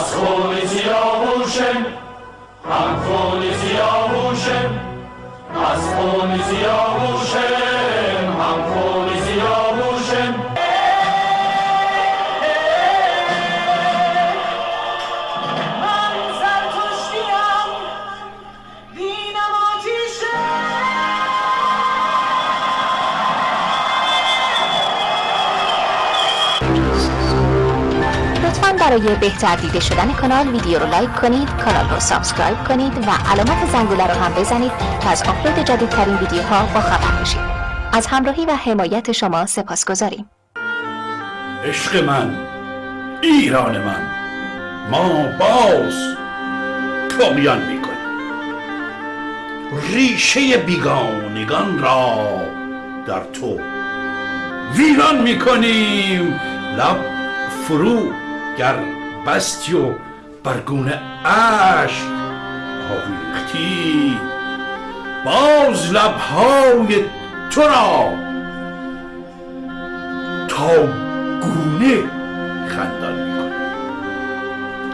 از خون سیاوشم هم خون سیاوشم از خون سیاوشم هم خون سیاوشم برای بهتر دیده شدن کانال ویدیو رو لایک کنید کانال رو subscribe کنید و علامت زنگوله رو هم بزنید تا از آپلود جدیدترین ویدیوها با خبر باشید از همراهی و حمایت شما سپاسگزاریم. عشق من ایران من ما باز طغیان می‌کنیم. ریشه بیگانگان را در تو ویران می‌کنیم. لب فرو گر بستی و برگونه اشک آویختی. باز لبهای تو را تا گونه خندان می‌کنه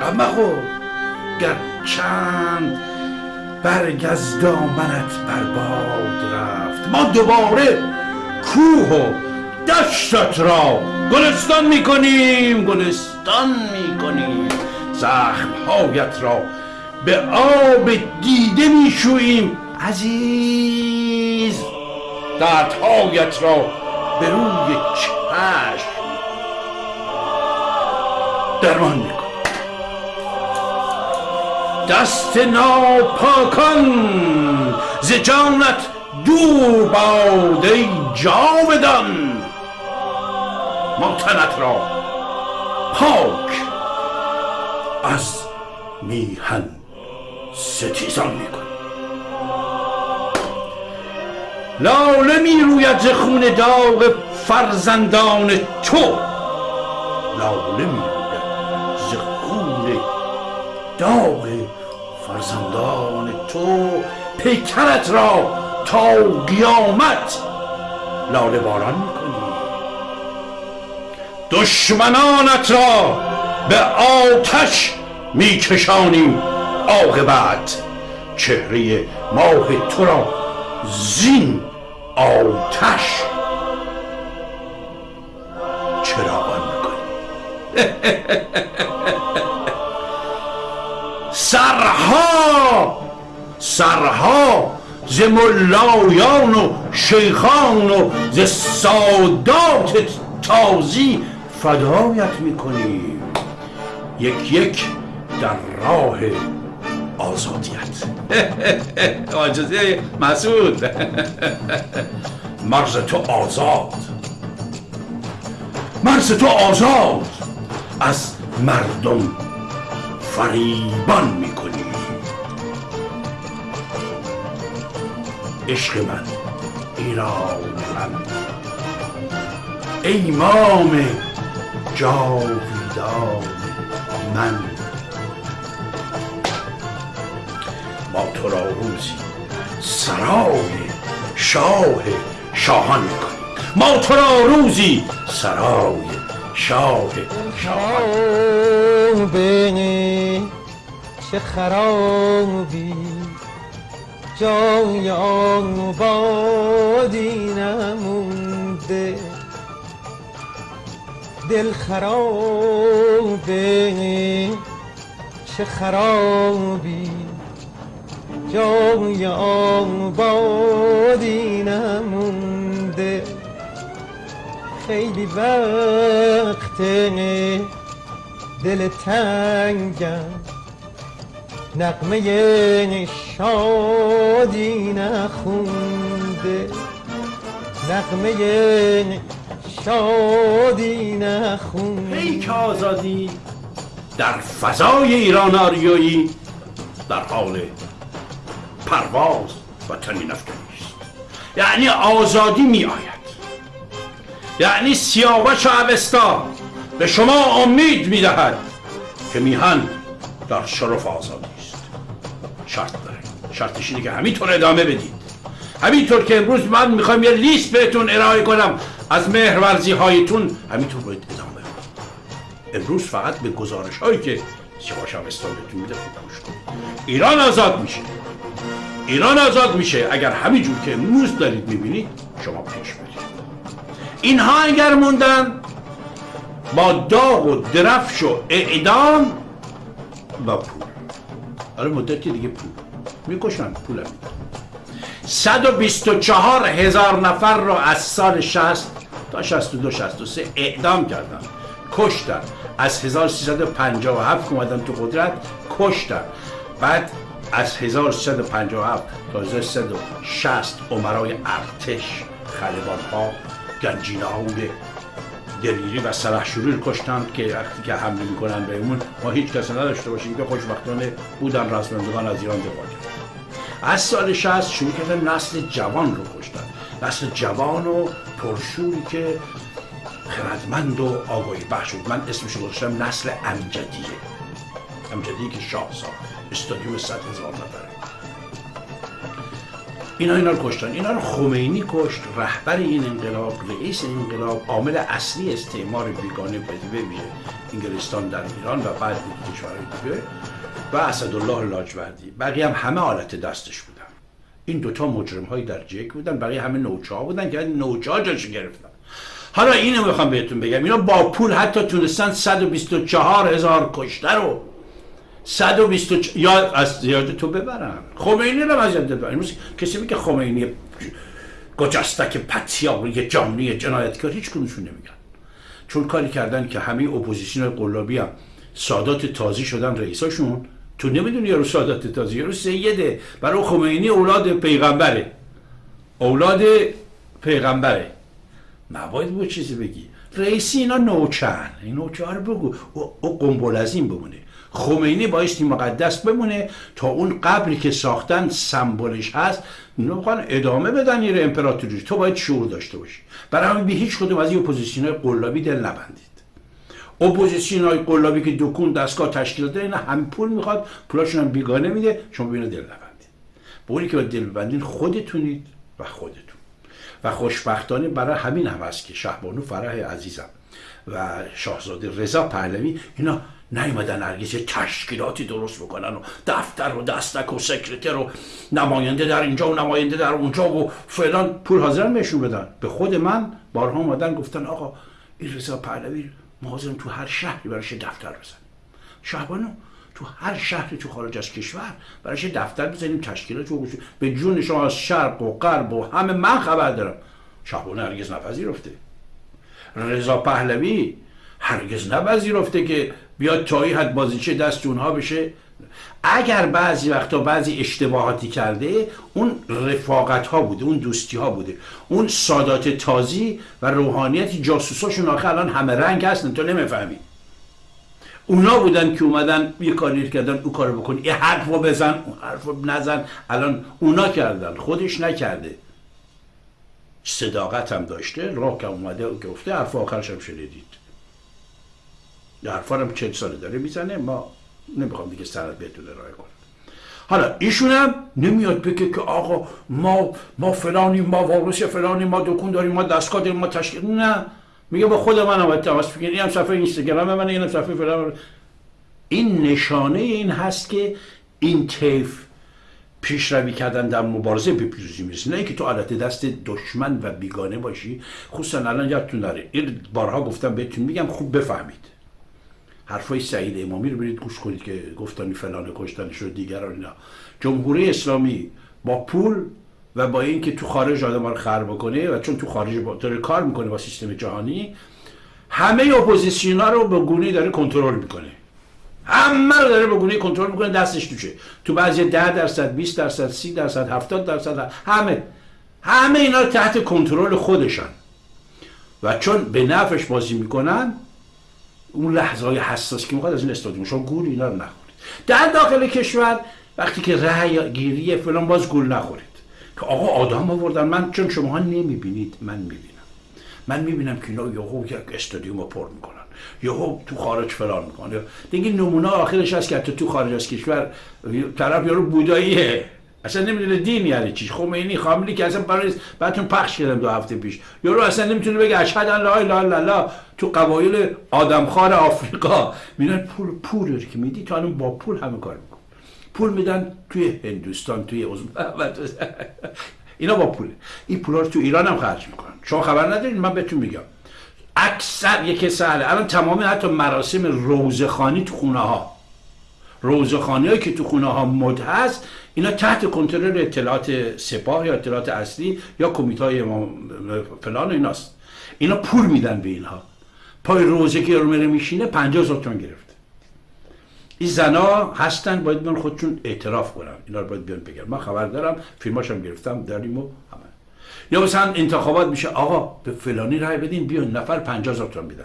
اما خب گر چند برگ از دامنت برباد رفت ما دوباره کوه و دشتت را گلستان می‌کنیم گلستان. می‌کنیم زخمهایت را به آب دیده میشوییم عزیز دردهایت را به روی چشم درمان میکن دست ناپاکان ز جانت دور باد ای جاودان. ما تنت را پاک از میهن ستیزان می‌کنیم لاله می روید ز خون داغ فرزندان تو. لاله می روید ز خون داغ فرزندان تو. پیکرت را تا قیامت لاله باران می‌کنی دشمنانت را به آتش میکشانیم عاقبت. چهره ماه تو را زین آتش. چراغان می‌کنیم سرها سرها ز ملایان و شیخان و ز سادات تازی فدایت می‌کنیم. یک یک در راه آزادیت. آجازه مسعود. مرز تو آزاد. مرز تو آزاد. از مردم فریبان می‌کنی. عشق من ایران من. امام جاویدان من. ما تو را روزی سرای شاه شاهان می‌کنیم. ما تو را روزی سرای شاه شاهان. خرابه چه خرابی. جای آبادی نمونده. دل خرابه. چه خرابی. جای آبادی نمونده. خیلی وقته. دل تنگم. نقمه شادی نخونده. نقمه شادی نخونده ای که آزادی در فضای ایران آریایی در حال پرواز و افکنی است. یعنی آزادی می آید. یعنی سیاوش و اوستا به شما امید می دهد که میهن در شرف آزادی است. شرط داره. شرطش اینه که همینطور ادامه بدید. همینطور که امروز من می‌خوایم یه لیست بهتون ارائه کنم. از مهرورزی هایتون همینطور باید ادامه امروز فقط به گزارش هایی که سیاوش هم استایلتون میده گوش کن ایران آزاد میشه. ایران آزاد میشه. اگر همینجور که امروز دارید می‌بینید شما پیش برید. اینها اگر موندن با داغ و درفش و اعدام و پول. آره مدتی دیگه پول. می‌کشن پول هم 124 هزار نفر رو از سال 60 تا 62 63 اعدام کردن. کشتن. از 1357 که اومدن تو قدرت کشتن. بعد از 1357 تا 1360 عمرای ارتش خلبان ها گنجینه های دلیری و سلحشوری کشتن که وقتی که حمله می‌کنن بهمون ما هیچ کسی نداشته باشیم که خوشبختانه بودن رزمندگان از ایران دفاع کردن از سال 60 شروع کردن نسل جوان رو کشتن. نسل جوان و پرشوری که خردمند و آگاهی. بخش بود. من اسمش رو گذاشتم نسل امجدیه. امجدی که شاه ساخت استادیوم صد هزار نفره. اینا اینا رو کشتن. اینا رو خمینی کشت. رهبر این انقلاب رئیس انقلاب عامل اصلی استعمار بیگانه به ویژه انگلستان در ایران و بعد کشورهای دیگه و اسدالله لاجوردی. بقیه هم همه حالت دستش بودن این دوتا مجرم هایی در جک بودن بقیه همه نوچه ها بودن که نوچه ها جاش گرفتن. حالا اینو می‌خوام بهتون بگم. اینا با پول حتی تونستن 124 هزار کشته رو 124 یا از زیاد تو ببرن. خمینی رو از یاد ببرن. کسی میگه خمینی گجستک پتیاری جانی جنایتکار هیچ کنونشون نمیگن. چون کاری کردن که همه اپوزیسیون قلابی هم سادات تازی شدن رئیساشون تو نمی‌دونی یارو سادات تازی یارو سیده. برای خمینی اولاد پیغمبره. اولاد پیغمبره. نباید بود چیزی بگی. رئیسی اینا نوچن این نوچه رو بگو. او قنبل از این بمونه. خمینی بایستی مقدس بمونه تا اون قبری که ساختن سمبولش هست می‌خوان ادامه بدن این امپراتوری. تو باید شعور داشته باشی. برای همین به هیچ کدوم از این اپوزیسیون قلابی دل نبندید اپوزیسیون های قلابی که دکون دستگاه تشکیل داره اینا هم پول می‌خواد پولاشون هم بیگانه میده شما ببینید دل نبندید بوری که دل ببندین خودتونید و خودتون. و خوشبختانه برای همین هم هست که شهبانو فرح عزیزم و شاهزاده رضا پهلوی اینا نیومدن هرگز یه تشکیلاتی درست بکنن و دفتر و دستک و سکرتر و نماینده در اینجا و نماینده در اونجا و فلان. پول حاضرن بهشون بدن. به خود من بارها اومدن گفتن آقا این رضا پهلوی ما تو هر شهری براش دفتر بزنیم. شهبانو تو هر شهری تو خارج از کشور براش دفتر بزنیم تشکیلات رو به جون شما از شرق و غرب و همه من خبر دارم. شهبانو هرگز نپذیرفته. رضا پهلوی هرگز نپذیرفته که بیاد تایی حد بازیچه دست اونها بشه. اگر بعضی وقتا بعضی اشتباهاتی کرده اون رفاقت ها بوده اون دوستی ها بوده. اون سادات تازی و روحانیتی جاسوساشون آخه الان همه رنگ هستن تو نمی‌فهمی. اونا بودن که اومدن یه کاری کردن او کارو بکن یه حرف رو بزن اون حرف رو نزن. الان اونا کردن خودش نکرده. صداقت هم داشته راه که اومده و گفته حرف آخرش هم شنیدید. حرفا هم چند ساله داره می‌زنه ما نمی‌خوام دیگه سرت بهتون ارائه کنم حالا ایشون هم نمیاد بگه که آقا ما ما فلانی ما وارث فلانی ما دکون داریم ما دستگاه داریم ما تشکیل نه. میگه با خود من هم تماس بگیر این هم صفحه اینستاگرام من این هم صفحه فلان این نشانه این هست که این طیف پیشروی کردن در مبارزه به پیروزی می‌رسه. نه اینکه تو حالت دست دشمن و بیگانه باشی. خصوصا الان یادتون داره این بارها گفتم بهتون میگم خوب بفهمید. حرفای سعید امامی رو برید گوش کنید که گفتن فلان کشتن شد دیگران اینا. جمهوری اسلامی با پول و با اینکه تو خارج آدم رو خر بکنه و چون تو خارج با داره کار می‌کنه با سیستم جهانی همه اپوزیسیون ها رو به گونه داره کنترل می‌کنه. همه رو داره به گونه کنترل می‌کنه دستش توشه تو بعضی 10 درصد 20 درصد 30 درصد 70 درصد همه. همه اینا تحت کنترل خودشان. و چون به نفعش بازی می‌کنن اون لحظه های حساس که می‌خواد از این استادیوم شما گول اینا رو نخورید. در داخل کشور وقتی که رأی گیری فلان باز گول نخورید. که آقا آدم آوردن. من چون شما نمی‌بینید من می‌بینم. من می‌بینم که اینا یهو یک استادیوم پر می‌کنن. یهو تو خارج فلان می‌کنن. دیگه نمونه آخرش هست که تو خارج از کشور طرف یارو بوداییه. اصلا نمی‌دونه دین یعنی چی. خمینی خاملی که اصلا برای بعدتون پخش کردم دو هفته پیش. یارو اصلا نمی‌تونه بگه اشهد ان لا اله الا الله. تو قبایل آدمخوار آفریقا. میرن پول پول که میدی تو الان با پول همه کار میکن پول میدن توی هندوستان توی اینا با پوله. این پولا رو تو ایران هم خرج می‌کنن. شما خبر ندارین؟ من بهتون میگم. اکثر یک سهله الان تمام حتی مراسم روزخانی تو خونه ها روزخانی هایی که تو خونه ها مد هست اینا تحت کنترل اطلاعات سپاه یا اطلاعات اصلی یا کمیته های فلان ایناست. اینا پول میدن به اینها. پای روزه که میره میشینه 50 هزار تومان گرفت این زنا هستن باید بیان خودشون اعتراف کنن. اینا رو باید بیان بگن. من خبر دارم فیلماشم گرفتم داریم و همه. یا مثلا انتخابات میشه آقا به فلانی رای بدین بیان نفر 50 هزار تومان میدن.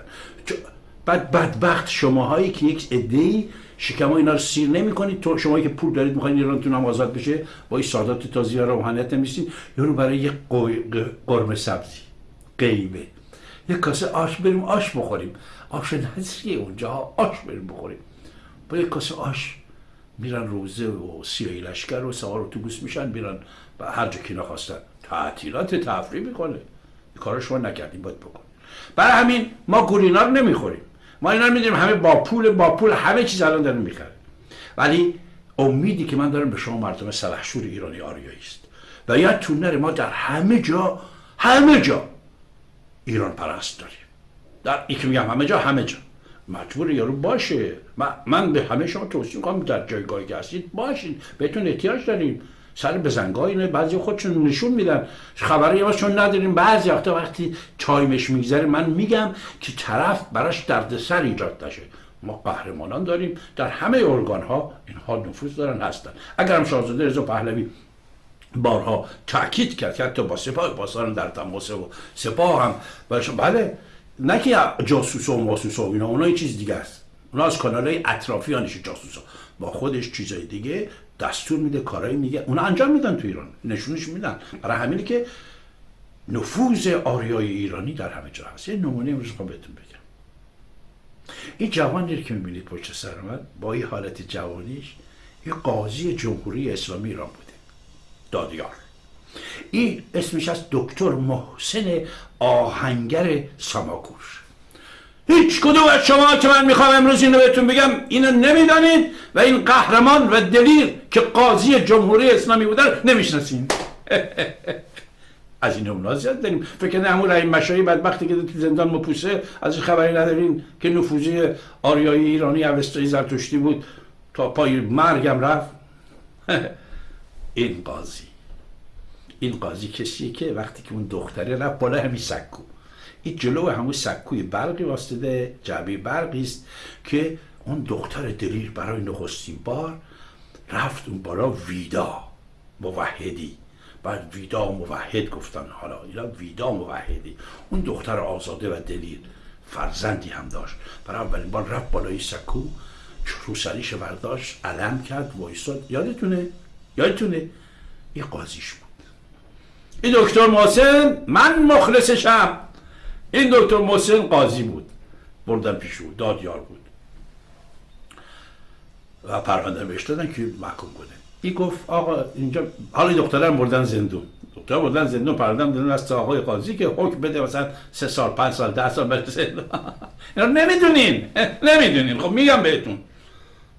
بعد بدبخت شماهایی که یک عده‌ای شکم اینا رو سیر نمی‌کنید. تو شما که پول دارید می‌خواین ایرانتون هم آزاد بشه با این سادات تازی و روحانیت نمیستید یارو برای یه قرمه سبزی. قیمه. یه کاسه آش بریم آش بخوریم. آش نزیه اونجا. آش بریم بخوریم. با یه کاسه آش میرن روزه و سیاهی لشکر و سوار اتوبوس میشن میرن به هر جا که نخواستن. تعطیلات تفریح می‌کنه. کار شما نکردیم باید بکن برای همین ما گورینا رو نمی‌خوریم. ما اینا می‌دونیم همه با پول با پول همه چیز الان دارن می‌خره ولی امیدی که من دارم به شما مردم سلحشور ایرانی آریایی است. و یادتون نره ما در همه جا همه جا ایران پرست داریم. در که میگم همه جا همه جا. مجبور یارو باشه. من به همه شما توصیه می‌کنم در جایگاهی که هستید باشین. بهتون احتیاج داریم. سر بزنگاه اینه بعضی خودشون نشون میدن. خبری ما چون نداریم. بعضی وقتا وقتی چایمش میگذره من میگم که طرف براش دردسر ایجاد نشه. ما قهرمانان داریم. در همه ارگان ها اینها نفوذ دارن هستن. اگر هم شاهزاده رضا پهلوی بارها تاکید کرد که حتی با سپاه باسان در تماس و سپاه هم. بله نه که جاسوس و ماسوس و اینا اونا چیز دیگه است. اونا از کانال های اطرافیانش جاسوس. با خودش چیزای دیگه دستور میده کارایی میگه. اونا انجام میدن تو ایران. نشونش میدن. برای همینه که نفوذ آریای ایرانی در همه جا هست. یه نمونه امروز بهتون بگم. این جوانی که می‌بینید پشت سر من با این حالت جوانیش یه قاضی جمهوری اسلامی ایران بوده. دادیار. این اسمش از دکتر محسن آهنگر ساماکوش. هیچ کدوم از شما که من می‌خوام امروز اینو بهتون بگم اینو نمی‌دانید و این قهرمان و دلیر که قاضی جمهوری اسلامی بودن نمی‌شناسین. از این اونا زیاد داریم. فکر نه همون رحیم مشایی بدبختی که تو زندان مپوسه از خبری ندارین که نفوذی آریایی ایرانی اوستایی زرتشتی بود. تا پای مرگم رفت. این قاضی. این قاضی کسی که وقتی که اون دختره رفت بالا همین سکو. این جلو همون سکوی برقی واسطه جعبه برقی است که اون دختر دلیر برای نخستین بار رفت اون بالا ویدا موحدی. بعد ویدا موحد گفتن حالا اینا ویدا موحدی. اون دختر آزاده و دلیر فرزندی هم داشت. برای اولین بار رفت بالای سکو روسریش برداشت علم کرد وایستاد یادتونه؟ یادتونه؟ یه قاضیش بود. این دکتر محسن من مخلصشم این دکتر محسن قاضی بود. بردن پیش بود دادیار بود. و پرونده بهش دادن که محکوم کنه. این گفت آقا اینجا حالا دخترم بردن زندون. دکتر بردن زندون پرونده دادن از آقای قاضی که حکم بده مثلا سه سال پنج سال ده سال بره زندون. اینا نمی‌دونین. نمی‌دونین. خب میگم بهتون.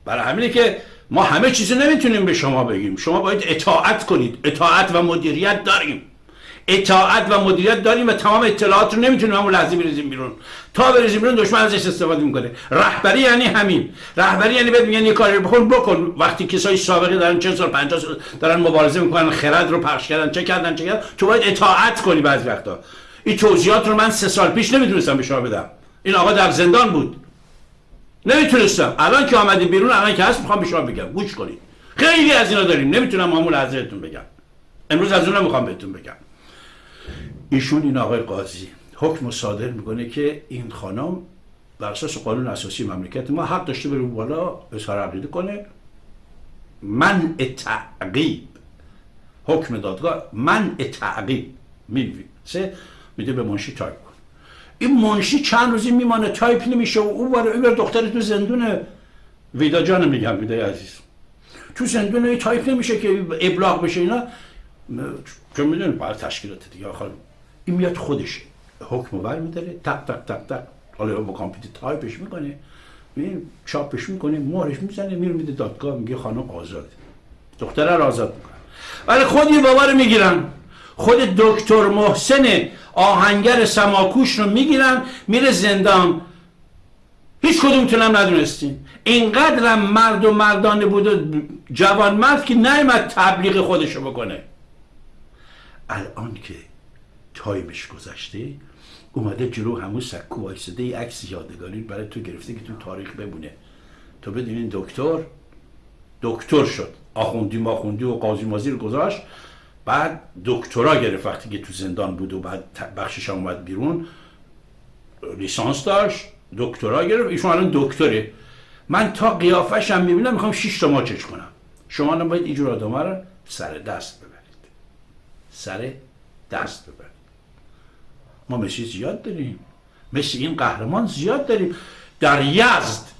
برای همینه که ما همه چیزو نمی‌تونیم به شما بگیم. شما باید اطاعت کنید. اطاعت و مدیریت داریم. اطاعت و مدیریت داریم و تمام اطلاعات رو نمی‌تونیم همون لحظه بریزیم بیرون. تا بریزیم بیرون دشمن ازش استفاده می‌کنه. رهبری یعنی همین. رهبری یعنی بهت میگن یه کاری بکن بکن. وقتی کسای سابقه دارن چه سال 50 سال دارن مبارزه می‌کنن خرد رو پخش کردن چه کردن چه کردن تو باید اطاعت کنی بعضی وقتا. این توضیحات رو من سه سال پیش نمی‌تونستم به شما بدم. این آقا در زندان بود. نمی‌تونستم. الان که آمدیم بیرون الان که هست می‌خوام به شما بگم. گوش کنید. خیلی از اینا داریم. نمی‌تونم همون لحظه بگم. امروز از اونم می‌خوام بهتون بگم. ایشون این آقای قاضی. حکم صادر می‌کنه که این خانم بر اساس قانون اساسی مملکت ما حق داشته بره بالا اظهار عقیده کنه. منع تعقیب. حکم دادگاه منع تعقیب سه میده به منشی تایپ کن این منشی چند روزی میمانه تایپ نمیشه و او برای دختر تو زندونه ویدا جان میگم ویدای عزیز. تو زندون های تایپ نمیشه که ابلاغ بشه اینا. چون می‌دونی باید تشکیلات دیگه آخر این میاد خودش حکم ور میداره تق تق تق تق. حالا با کامپیوتر تایپش می‌کنه. می‌بینی چاپش می‌کنه مهرش می‌زنه میره میده دادگاه میگه خانم آزاد. دختره رو آزاد می‌کنه. ولی خود این بابا رو می‌گیرن. خود دکتر محسن آهنگر سماکوش رو می‌گیرن میره زندان. هیچ کدومتونم ندونستین. اینقدر مرد و مردانه بود و جوان مرد که نیمد تبلیغ خودشو بکنه. الان که تایمش گذشته اومده جلو همون سکو وایساده یه عکس یادگاری برای تو گرفته که تو تاریخ بمونه. تو بدونین دکتر دکتر شد. آخوندی ماخوندی و قاضی مازی رو گذاشت. بعد دکترا گرفت وقتی که تو زندان بود و بعد بخشش اومد بیرون. لیسانس داشت دکترا گرفت. ایشون الان دکتره. من تا قیافش هم می‌بینم می‌خوام شش تا ماچش کنم. شما هم باید اینجور آدم رو سر دست ببرید. سر دست ببرید. ما مثل زیاد داریم. مثل این قهرمان زیاد داریم. در یزد.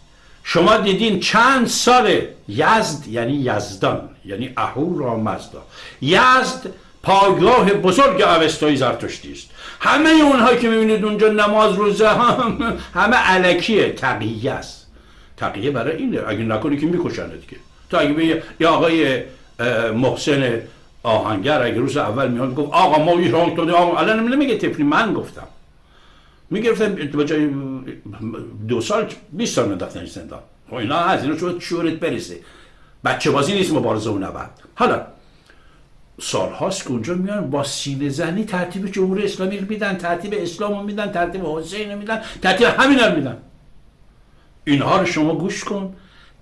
شما دیدین چند سال یزد یعنی یزدان یعنی اهورا مزدا. یزد پایگاه بزرگ اوستای زرتشتی است. همه اونهایی که می‌بینید اونجا نماز روزه هم همه علکیه تقیه است. تقیه برای اینه. اگه نکنی که میکشنه دیگه تا اگه آقای محسن آهنگر اگه روز اول میاد گفت آقا ما ایران تو آقا الان نمیگه تفلی من گفتم. می‌گرفتم به دو سال 20 سال منداختن زندان. خب اینا هست اینا شما شورت برسه. بچه بازی نیست مبارزه و نبرد. حالا سال هاست که اونجا میان با سینه زنی ترتیب جمهوری اسلامی رو میدن ترتیب اسلام رو میدن ترتیب حسین رو میدن ترتیب همین رو میدن. اینها رو شما گوش کن.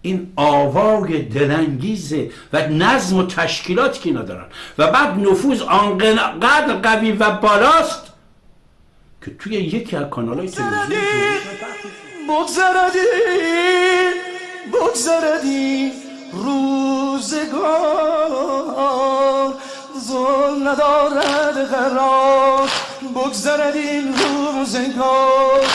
این آوای دلانگیزه و نظم و تشکیلاتی که اینا دارن. و بعد نفوذ آنقدر قوی و بالاست که توی یکی از کانال های تلویزیون بگذردی بگذردی روزگار. ظلم ندارد قرار بگذرد این روزگار.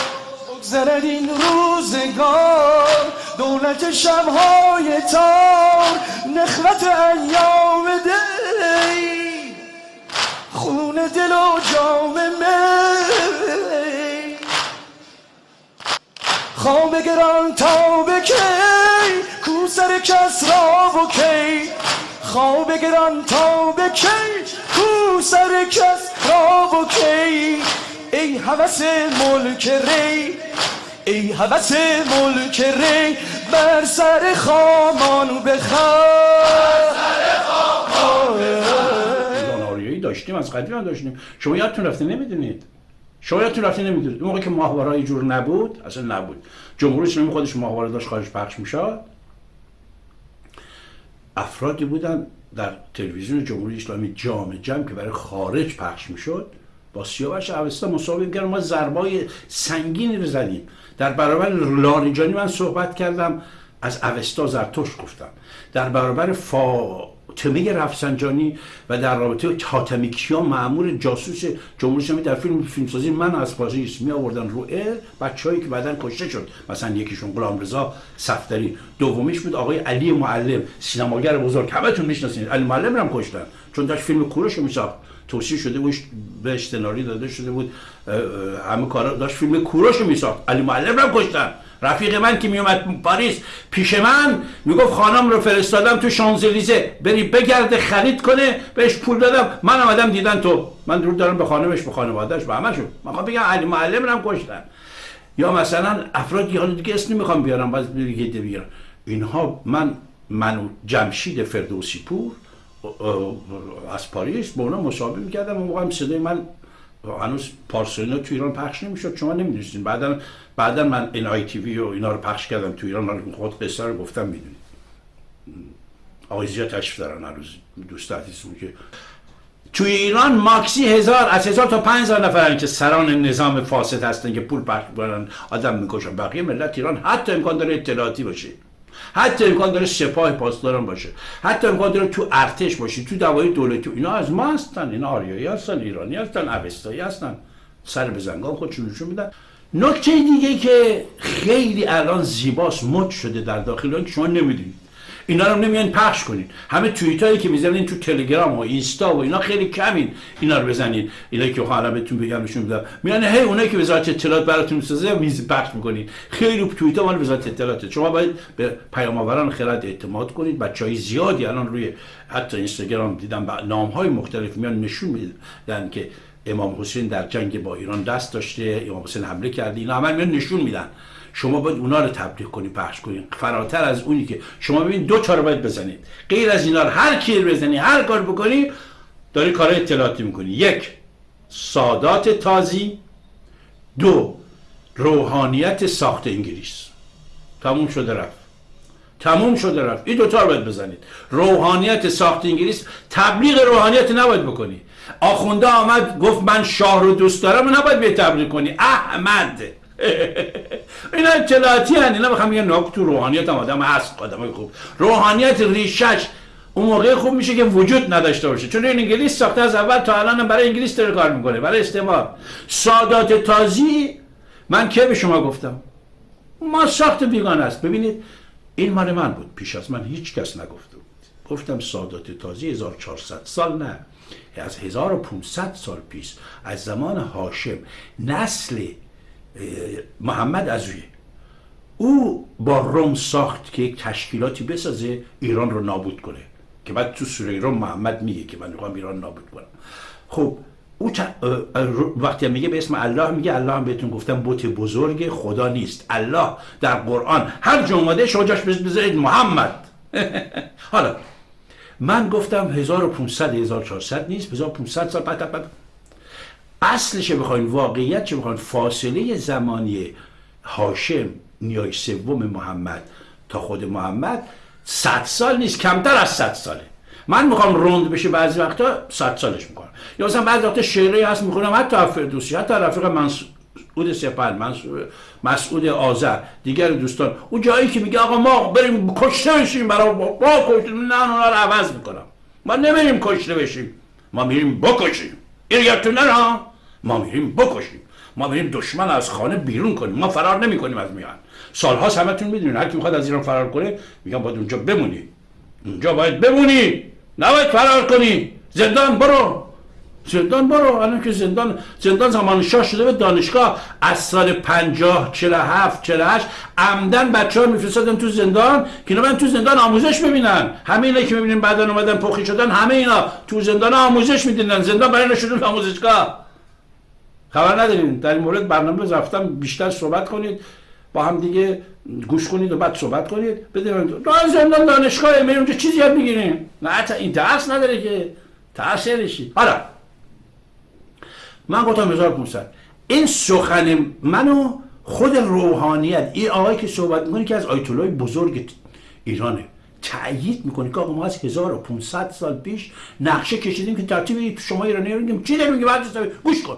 بگذرد این روزگار. دولت شبهای تار نخوت ایام دی. خون دل و جام می. خواب گران تا به کی؟ کو سر کس را و کی؟ خواب گران تا به کی؟ کو سر کس را و ای حوث ملک ری ای حوث ملک ری بر سر خامان بخواه داشتیم از قدیم داشتیم. شما یادتون رفته نمی‌دونید؟ شما یادتون رفته نمی‌دونید؟ اون موقع که ماهواره جور نبود اصلا نبود. جمهوری اسلامی خودش ماهواره داشت خارج پخش می‌شد. افرادی بودن در تلویزیون جمهوری اسلامی جام جمع که برای خارج پخش می‌شد. با سیاوش اوستا مسابقه کردن ما ضربای سنگینی رو زدیم. در برابر لاریجانی من صحبت کردم از اوستا زرتوش گفتم. در برابر فاطمه رفسنجانی و در رابطه حاتمی کیا جاسوس جمهوری اسلامی در فیلم فیلمسازی من از پاریس می آوردن رو ال بچه‌ای که بعدن کشته شد. مثلا یکیشون غلام رضا صفدری. دومیش بود آقای علی معلم سینماگر بزرگ. همتون می‌شناسید علی معلم هم کشتن. چون داشت فیلم کوروش میساخت. توصیه شده بود بهش سناریو داده شده بود. همه کارا داشت فیلم کوروش میساخت. علی معلم هم کشتن. رفیق من که میومد پاریس پیش من می‌گفت خانم رو فرستادم تو شانزلیزه. بری بگرده خرید کنه بهش پول دادم. من آمدم دیدن تو. من درود دارم به خانمش به خانوادهش به همشون من بگم علی معلم هم کشتن. یا مثلا افرادی حالا دیگه اسم نمی‌خوام بیارم باز دیگه بیارم اینها من منو جمشید فردوسی پور از پاریس با اونا مصاحبه می‌کردم. اون موقع هم صدای من هنوز پارسونا تو ایران پخش نمی‌شد. شما نمی‌دونستین. بعدا بعدا من این آی تی وی و اینا رو پخش کردم تو ایران. خود قصه رو گفتم می‌دونید. آقای زیاد تشریف دارن هنوز دوست عزیزمون که توی ایران ماکسی هزار از هزار تا پنج هزار نفرن که سران نظام فاسد هستن که پول پخش می‌کنن آدم می‌کشن. بقیه ملت ایران حتی امکان داره اطلاعاتی باشه. حتی امکان داره سپاه پاسداران باشه. حتی امکان داره تو ارتش باشه تو دوای دولتی اینا از ما هستن اینا آریایی هستن ایرانی هستن اوستایی هستن. سر به زنگان خودشون نشون میدن. نکته دیگه که خیلی الان زیباست مد شده در داخل که شما نمی‌دونید. اینا رو نمیان پخش کنین. همه توییت هایی که می‌زنین تو تلگرام و اینستا و اینا خیلی کمین. اینا رو بزنین. اینا که حالا بهتون بگم نشون میدم میان هی اونایی که وزارت اطلاعات براتون می‌سازه میز پخش می‌کنین. خیلی توییت ها مال وزارت اطلاعات. شما باید به پیام آوران خرد اعتماد کنید. بچهای زیادی الان روی حتی اینستاگرام دیدم نام های مختلف میان نشون میدن که امام حسین در جنگ با ایران دست داشته امام حسین حمله کرده. اینا همه میان نشون میدن. شما باید اونا رو تبلیغ کنی پخش کنی. فراتر از اونی که شما ببین دو تا رو باید بزنید. غیر از اینا هر کی بزنی هر کار بکنی داری کار اطلاعاتی می‌کنی. یک سادات تازی. دو روحانیت ساخت انگلیس. تموم شده رفت. تموم شده رفت. این دوتا رو باید بزنید. روحانیت ساخت انگلیس. تبلیغ روحانیت نباید بکنی. آخونده آمد گفت من شاه رو دوست دارم و نباید به تبلیغ کنی. احمد. اینا اطلاعاتی هن اینا بخوام یه تو روحانیت هم آدم هست آدم خوب. روحانیت ریشش اون موقع خوب میشه که وجود نداشته باشه. چون این انگلیس ساخته از اول تا الان برای انگلیس داره کار می‌کنه برای استعمار. سادات تازی من که به شما گفتم؟ ما ساخت بیگانه است. ببینید این مال من بود پیش از من هیچ کس نگفته بود. گفتم سادات تازی 1400 سال نه از 1500 سال پیش از زمان هاشم نسل محمد از او با روم ساخت که یک تشکیلاتی بسازه ایران رو نابود کنه. که بعد تو سوره روم محمد میگه که من می‌خوام ایران نابود کنم. خب او وقتی میگه به اسم الله میگه الله هم بهتون گفتم بوت بزرگ خدا نیست. الله در قرآن هر جمعه شجاش بذارید محمد. حالا من گفتم 1500 1400 نیست 1500 سال بعد اصلش بخواین واقعیت چه بخواین. فاصله زمانی هاشم نیای سوم محمد تا خود محمد 100 سال نیست کمتر از 100 ساله. من می‌خوام روند بشه بعضی وقتا 100 سالش می‌کنم. یا مثلا بعضی وقتا شعری هست می‌خونم حتی فردوسی حتی رفیق مسعود سپل مسعود آذر دیگر دوستان. اون جایی که میگه آقا ما بریم کشته بشیم برای با کشته نه اونا رو عوض می‌کنم. ما نمیریم کشته بشیم. ما میریم بکشیم. این یادتون ما میریم بکشیم. ما میریم دشمن از خانه بیرون کنیم. ما فرار نمی کنیم از میان. سالها همتون می‌دونید هر کی می‌خواد از ایران فرار کنه میگم باید اونجا بمونی. اونجا باید بمونی. نباید فرار کنی. زندان برو. زندان برو الان که زندان زندان زمان شاه شده به دانشگاه. از سال 50 47 48 عمدن بچه ها میفرستادن تو زندان که اینا تو زندان آموزش ببینن. همه اینا که می‌بینیم بعدا اومدن پخی شدن همه اینا تو زندان آموزش می‌دیدن. زندان برای نشدن آموزشگاه. خبر نداریم در این مورد برنامه رفتم بیشتر صحبت کنید. با هم دیگه گوش کنید و بعد صحبت کنید. بدونید. تو زندان دانشگاه اونجا چیزی یاد می‌گیریم. نه این درس نداره که. تاثیرشی حالا من گفتم 1500 این سخن منو خود روحانیت این آقایی که صحبت می‌کنه که از آیت بزرگ ایرانه تأیید می‌کنه که آقا ما از 1500 سال پیش نقشه کشیدیم که ترتیب شما ایرانی رو چی داریم بعد گوش کن.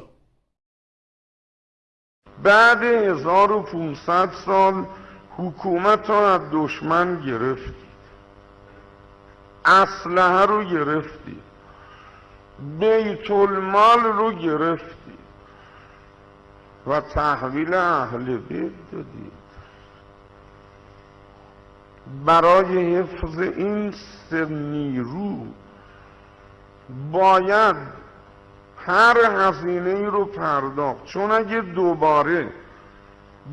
بعد 1500 سال حکومت را از دشمن گرفت. اسلحه رو گرفتی. بیت المال رو گرفتی و تحویل اهل بیت دادی. برای حفظ این سر نیرو باید هر هزینه ای رو پرداخت. چون اگه دوباره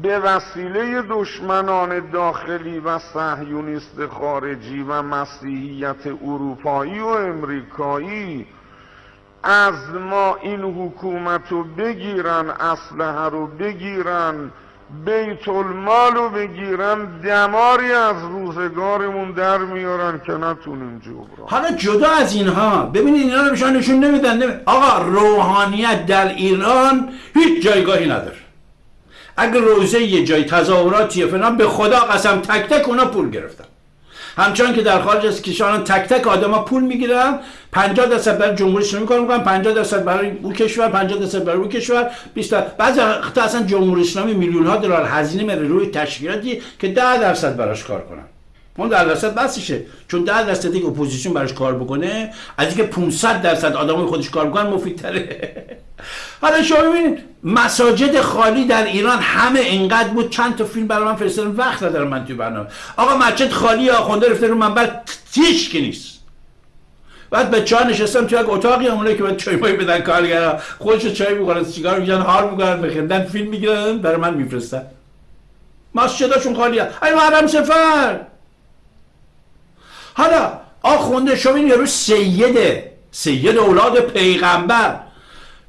به وسیله دشمنان داخلی و صهیونیست خارجی و مسیحیت اروپایی و امریکایی از ما این حکومت رو بگیرن اسلحه رو بگیرن بیت المال رو بگیرن دماری از روزگارمون در میارن که نتونیم جبران حالا جدا از اینها ببینید اینا رو بشان نشون نمیدن نمی... آقا روحانیت در ایران هیچ جایگاهی نداره. اگر روزه یه جای تظاهراتی فلان به خدا قسم تک تک اونا پول گرفتن. همچنان که در خارج از کشوران تک تک آدما پول می‌گیرن 50 درصد برای جمهوری اسلامی کار می‌کنن 50 درصد برای اون کشور 50 درصد برای اون کشور 20 بعضی وقتا اصلا جمهوری اسلامی میلیون ها دلار هزینه میره روی تشکیلاتی که 10 درصد براش کار کنن. اون 10 درصد بسشه چون 10 درصد دیگه اپوزیسیون براش کار بکنه از اینکه 500 درصد آدمای خودش کار می‌کنن مفیدتره. حالا شما ببینید مساجد خالی در ایران همه اینقدر بود چند تا فیلم برای من فرستادن وقت ندارم من توی برنامه. آقا مسجد خالی آخونده رفته رو منبر تیش که نیست. بعد به چای نشستم توی یک اتاقی اونایی که باید چای مایی بدن کارگرا. خودش چای می‌خورن سیگار میگن حال می‌کنن بخندن فیلم می‌گیرن برای من میفرستن. مسجداشون خالی هست ای محرم سفر! حالا آخونده شما این یارو سیده سید اولاد پیغمبر.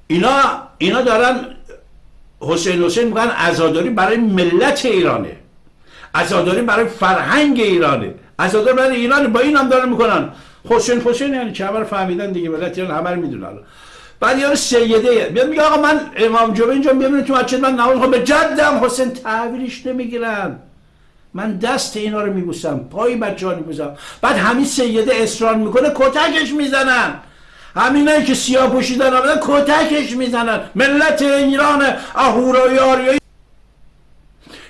اینا اینا دارن حسین حسین میگن عزاداری برای ملت ایرانه. عزاداری برای فرهنگ ایرانه. عزاداری برای ایران با این هم دارن می‌کنن. حسین حسین یعنی چه؟ همه فهمیدن دیگه. ملت ایران همه رو می‌دونن بعد یارو سیده. میاد میگه آقا من امام جمعه اینجا می‌بینم تو مسجد. من نماز به جدم حسین تحویلش نمی‌گیرن. من دست اینا رو میبوسم پای بچه ها میبوسم. بعد همین سیده اصرار می‌کنه کتکش می‌زنن. همینایی که سیاه پوشیدن آمدن کتکش می‌زنن. ملت ایران اهورایی آریایی.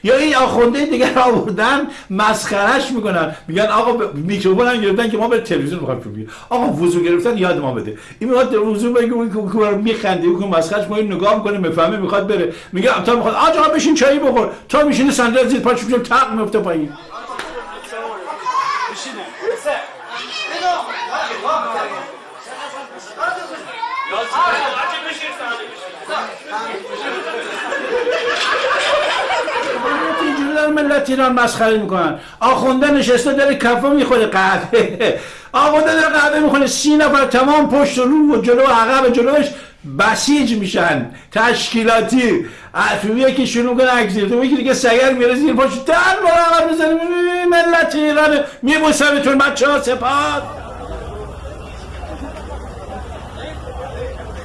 یا این آخونده دیگر آوردن مسخرش می‌کنن. میگن آقا میکروفون هم گرفتن که ما به تلویزیون می‌خوایم بگیریم. آقا وضو گرفتن یاد ما بده. این می‌خواد وضو بگه اون رو میخنده اون مسخرش ما این نگاه می‌کنه می‌فهمه می‌خواد بره. میگه تا می‌خواد آجا بشین چایی بخور. تا میشینه صندلی زیر پاش میشه تق میفته پایین. اینجوری دارن ملت ایران مسخره می‌کنن. آخونده نشسته داره کفه می‌خوره قهوه. آخونده داره قهوه می‌خوره. سی نفر تمام پشت و رو و جلو و عقب جلوش بسیج میشن. تشکیلاتی. افیویه که شروع کنه اگزیر تو دیگه سگر میره زیر پاش در بار عقب می‌زنه ملت ایران میبوسمتون بچه ها سپاد می‌دونم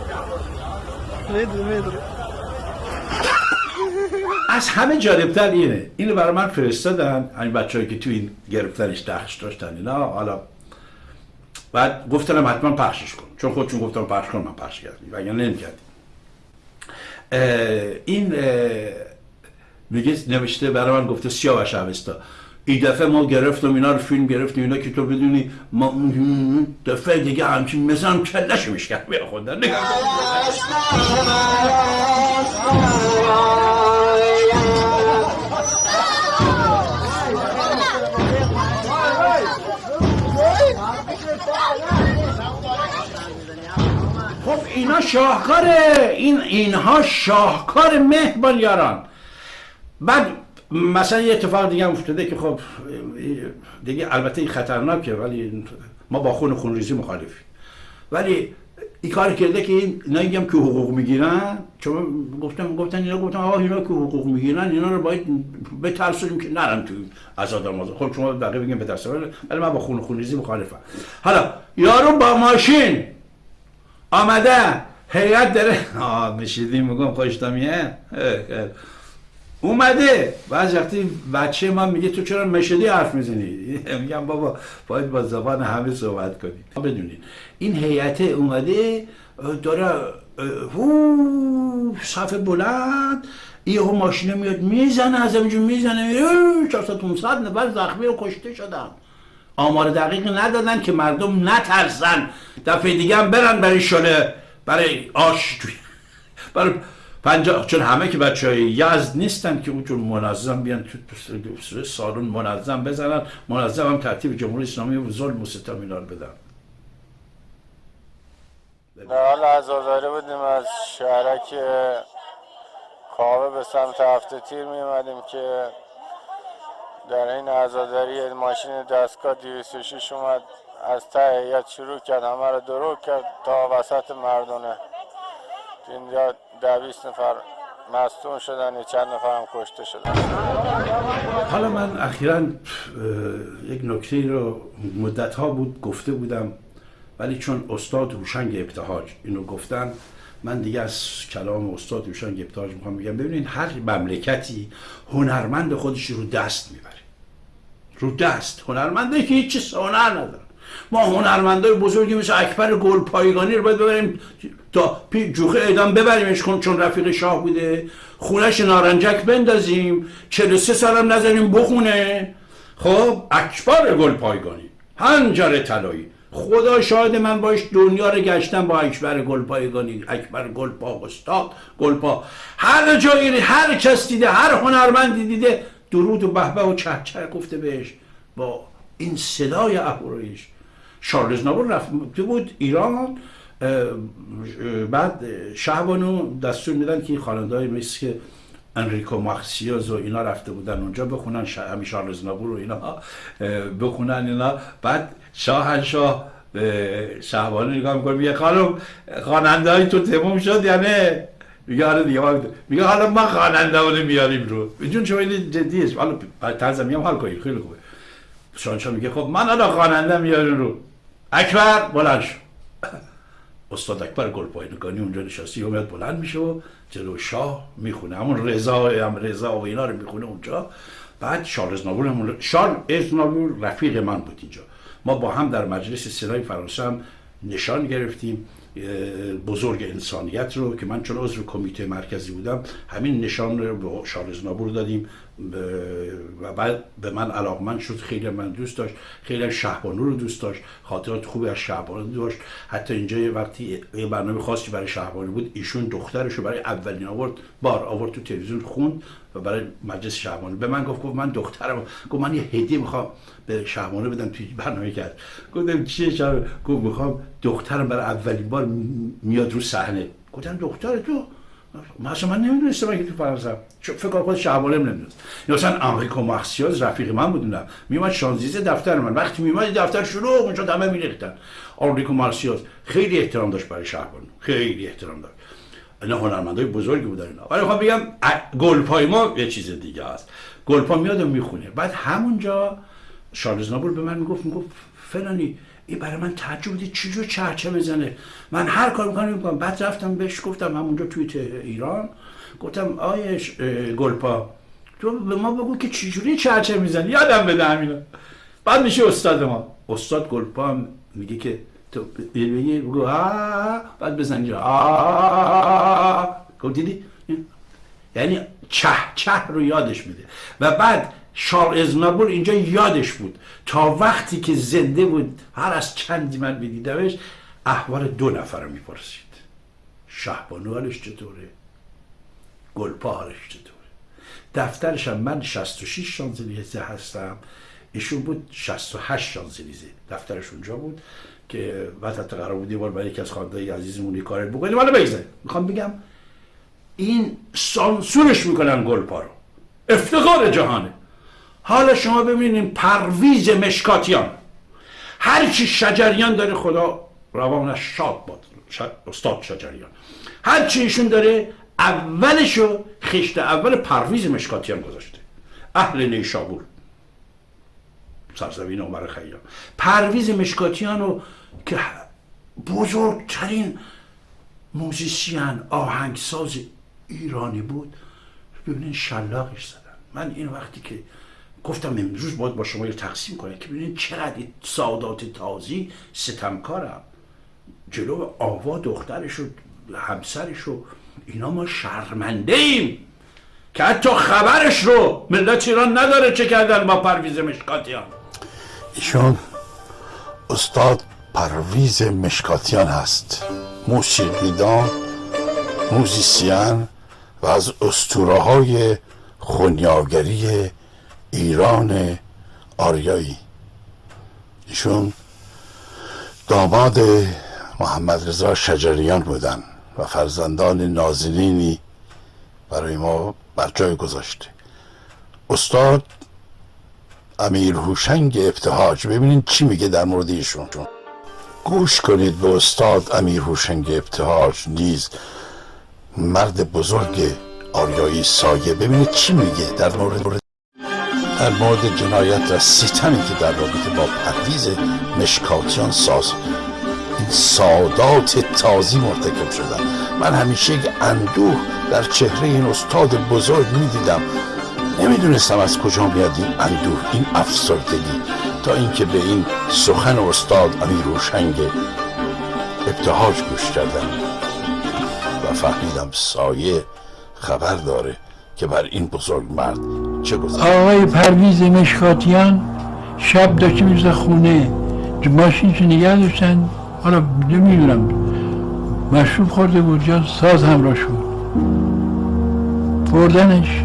می‌دونم از همه جالبتر اینه. اینو برای من فرستادن. همین بچه‌ای که تو این گرفتنش دخش داشتن اینا. حالا بعد گفتنم حتما پخشش کن. چون خودشون گفتم پخش کن من پخش کردم. وگرنه نمی‌کردیم اه، این میگه نوشته برای من گفته سیاه و شبستا این دفعه ما گرفتم اینا رو فیلم گرفتیم اینا که تو بدونی ما دفعه دیگه همچین مثلا کلش میشکن. بیا کن. خب اینا شاهکاره. این اینها شاهکار مهربان یاران بعد مثلا یه اتفاق دیگه هم افتاده که خب دیگه البته این خطرناکه ولی ما با خون خونریزی مخالفیم. ولی این کار کرده که این اینا هم که حقوق می‌گیرن. چون گفتم گفتن اینا گفتن آقا اینا که حقوق می‌گیرن اینا رو باید بترسونیم که نرن تو آزاد خب شما بقیه بگیم بترسون ولی- من با خون خونریزی مخالفم. حالا یارو با ماشین آمده هیئت داره آه نشیدیم میگم خوشتامیه اومده. بعض وقتی بچه من میگه تو چرا مشدی حرف می‌زنی؟ میگم بابا باید با زبان همه صحبت کنی. بدونین این هیئت اومده داره هو صف بلند یهو ماشینه میاد می‌زنه از اینجور می‌زنه میره 400 500 نفر زخمی و کشته شدن. آمار دقیق ندادن که مردم نترسن. دفعه دیگه هم برن برای شله برای آش برای پنجاه چون همه که بچه های یزد نیستن که اونجور منظم بیان تو سالن منظم بزنن. منظم هم ترتیب جمهوری اسلامی و ظلم و ستم اینا رو بدن. حال عزاداری بودیم از شهرک کابه به سمت هفته تیر می اومدیم که در این عزاداری ماشین دستگاه 206 اومد از ته شروع کرد همه رو درو کرد تا وسط مردونه اینجا ده بیست نفر مستون شدن یه چند نفر هم کشته شدن. حالا من اخیرا یک نکته رو مدت ها بود گفته بودم ولی چون استاد هوشنگ ابتهاج اینو گفتن من دیگه از کلام استاد هوشنگ ابتهاج می‌خوام بگم. ببینید هر مملکتی هنرمند خودش رو دست می‌بره. رو دست. هنرمنده که هیچ هنر ندارن ما هنرمندای بزرگی مثل اکبر گل پایگانی رو باید ببریم تا جوخه اعدام ببریمش کن چون رفیق شاه بوده. خونش نارنجک بندازیم. 43 سالم نذاریم بخونه. خب اکبر گل پایگانی. هنجر طلایی. خدا شاهد من باش دنیا رو گشتم با اکبر گلپایگانی اکبر گلپا استاد گلپا هر جایی هر کس دیده هر هنرمندی دیده درود و بهبه و چه گفته بهش. با این صدای اهورایش شارلز نابور رفته بود ایران. بعد شهبانو دستور میدن که خواننده های مثل انریکو ماکسیوز و اینا رفته بودن اونجا بخونن همین شارلز نابور و اینا بخونن اینا. بعد شاهنشاه شهبانو نگاه می‌کنه میگه خانم خواننده تو تموم شد یعنی؟ میگه آره دیگه میگه حالا ما خواننده رو میاریم رو. جون شما این جدیه. حالا طرز میام حال کنید خیلی خوبه. شاهنشاه میگه خب من حالا خواننده میاریم رو. اکبر بلند شو. استاد اکبر گلپایگانی اونجا نشستی اومد بلند میشه و جلو شاه می‌خونه. همون رضا هم رضا و اینا رو می‌خونه اونجا. بعد شارلز نابور همون شارلز نابور رفیق من بود اینجا. ما با هم در مجلس سرای فرانسه هم نشان گرفتیم. بزرگ انسانیت رو که من چون عضو کمیته مرکزی بودم همین نشان رو به شارلز نابور دادیم و بعد به من علاقمند شد خیلی من دوست داشت خیلی شهبانو رو دوست داشت خاطرات خوبی از شهبانو داشت. حتی اینجا وقتی یه برنامه خاصی برای شهبانو بود ایشون دخترش رو برای اولین آورد بار آورد تو تلویزیون خوند. و برای مجلس شهبانو به من گفت گفت من دخترم. گفت من یه هدیه می‌خوام به شهبانو بدم توی برنامه کرد. گفتم چیه شهبانو گفت می‌خوام دخترم برای اولین بار میاد رو صحنه. گفتم دختر تو؟ مثلا من نمی‌دونستم که تو فرانسه. فکر خود شعبانه نمی‌دونست. یا مثلا آنریکو مارسیاز رفیق من بودونم میومد شانزیزه دفتر من. وقتی میومد دفتر شروع اونجا همه میریختن. آنریکو مارسیاز خیلی احترام داشت برای شعبان خیلی احترام داشت. اینا هنرمندای بزرگی بودن اینا. ولی خب بگم گلپای ما یه چیز دیگه است. گلپا میاد و می‌خونه. بعد همونجا شارلز نابل به من می‌گفت می‌گفت فلانی این برای من تعجب چی چجور چرچه بزنه من هر کار می‌کنم می‌کنم. بعد رفتم بهش گفتم همونجا توی ایران گفتم آیش گلپا تو به ما بگو که چجوری چرچه می‌زنی؟ یادم بده همینا بعد میشه استاد ما. استاد گلپا میگه که تو بگو بعد بزنی گفت دیدی؟ یعنی چه چه رو یادش میده. و بعد شار ازنابور اینجا یادش بود. تا وقتی که زنده بود هر از چندی من بدیدمش احوال دو نفر رو می‌پرسید. شهبانو حالش چطوره؟ گلپا حالش چطوره؟ دفترش هم من 66 شانزلیزه هستم. ایشون بود 68 شانزلیزه. دفترش اونجا بود. که وقت قرار بود بار برای یکی از خانده عزیزمون کار بکنیم. حالا بگذاریم. می‌خوام بگم این سانسورش می‌کنن گلپا رو. افتخار جهانه. حالا شما ببینید پرویز مشکاتیان. هرچی شجریان داره خدا روانش شاد باد. استاد شجریان. هرچی ایشون داره اولشو خشت اول پرویز مشکاتیان گذاشته. اهل نیشابور. سرزمین عمر خیام. پرویز مشکاتیانو که بزرگترین موزیسین آهنگساز ایرانی بود. ببینین شلاقش زدن. من این وقتی که گفتم امروز باید با شما تقسیم کنه که ببینید چقدر سعادات تازی ستمکارم. جلو آوا دخترش و همسرش و اینا ما شرمنده ایم که حتی خبرش رو ملت ایران نداره چه کردن با پرویز مشکاتیان. ایشون استاد پرویز مشکاتیان هست. موسیقیدان موزیسین و از استوره های خونیاگری ایران آریایی. ایشون داماد محمد رضا شجریان بودن و فرزندان نازنینی برای ما بر جای گذاشته استاد امیر هوشنگ ابتهاج ببینید چی میگه در مورد ایشون. گوش کنید به استاد امیر هوشنگ ابتهاج. نیز مرد بزرگ آریایی سایه. ببینید چی میگه در مورد در مورد جنایت و ستمی که در رابطه با پرویز مشکاتیان ساز. این سادات تازی مرتکب شدن. من همیشه یک اندوه در چهره این استاد بزرگ می‌دیدم. نمی‌دونستم از کجا میاد این اندوه این افسردگی. تا اینکه به این سخن استاد امیر روشنگ ابتهاج گوش کردم و فهمیدم سایه خبر داره که بر این بزرگ مرد چه گذاشت آقای پرویز مشکاتیان شب داشته می‌رسه خونه. ماشینش نگه داشتن؟ حالا نمی‌دونم. مشروب خورده بود یا ساز همراه شد. بردنش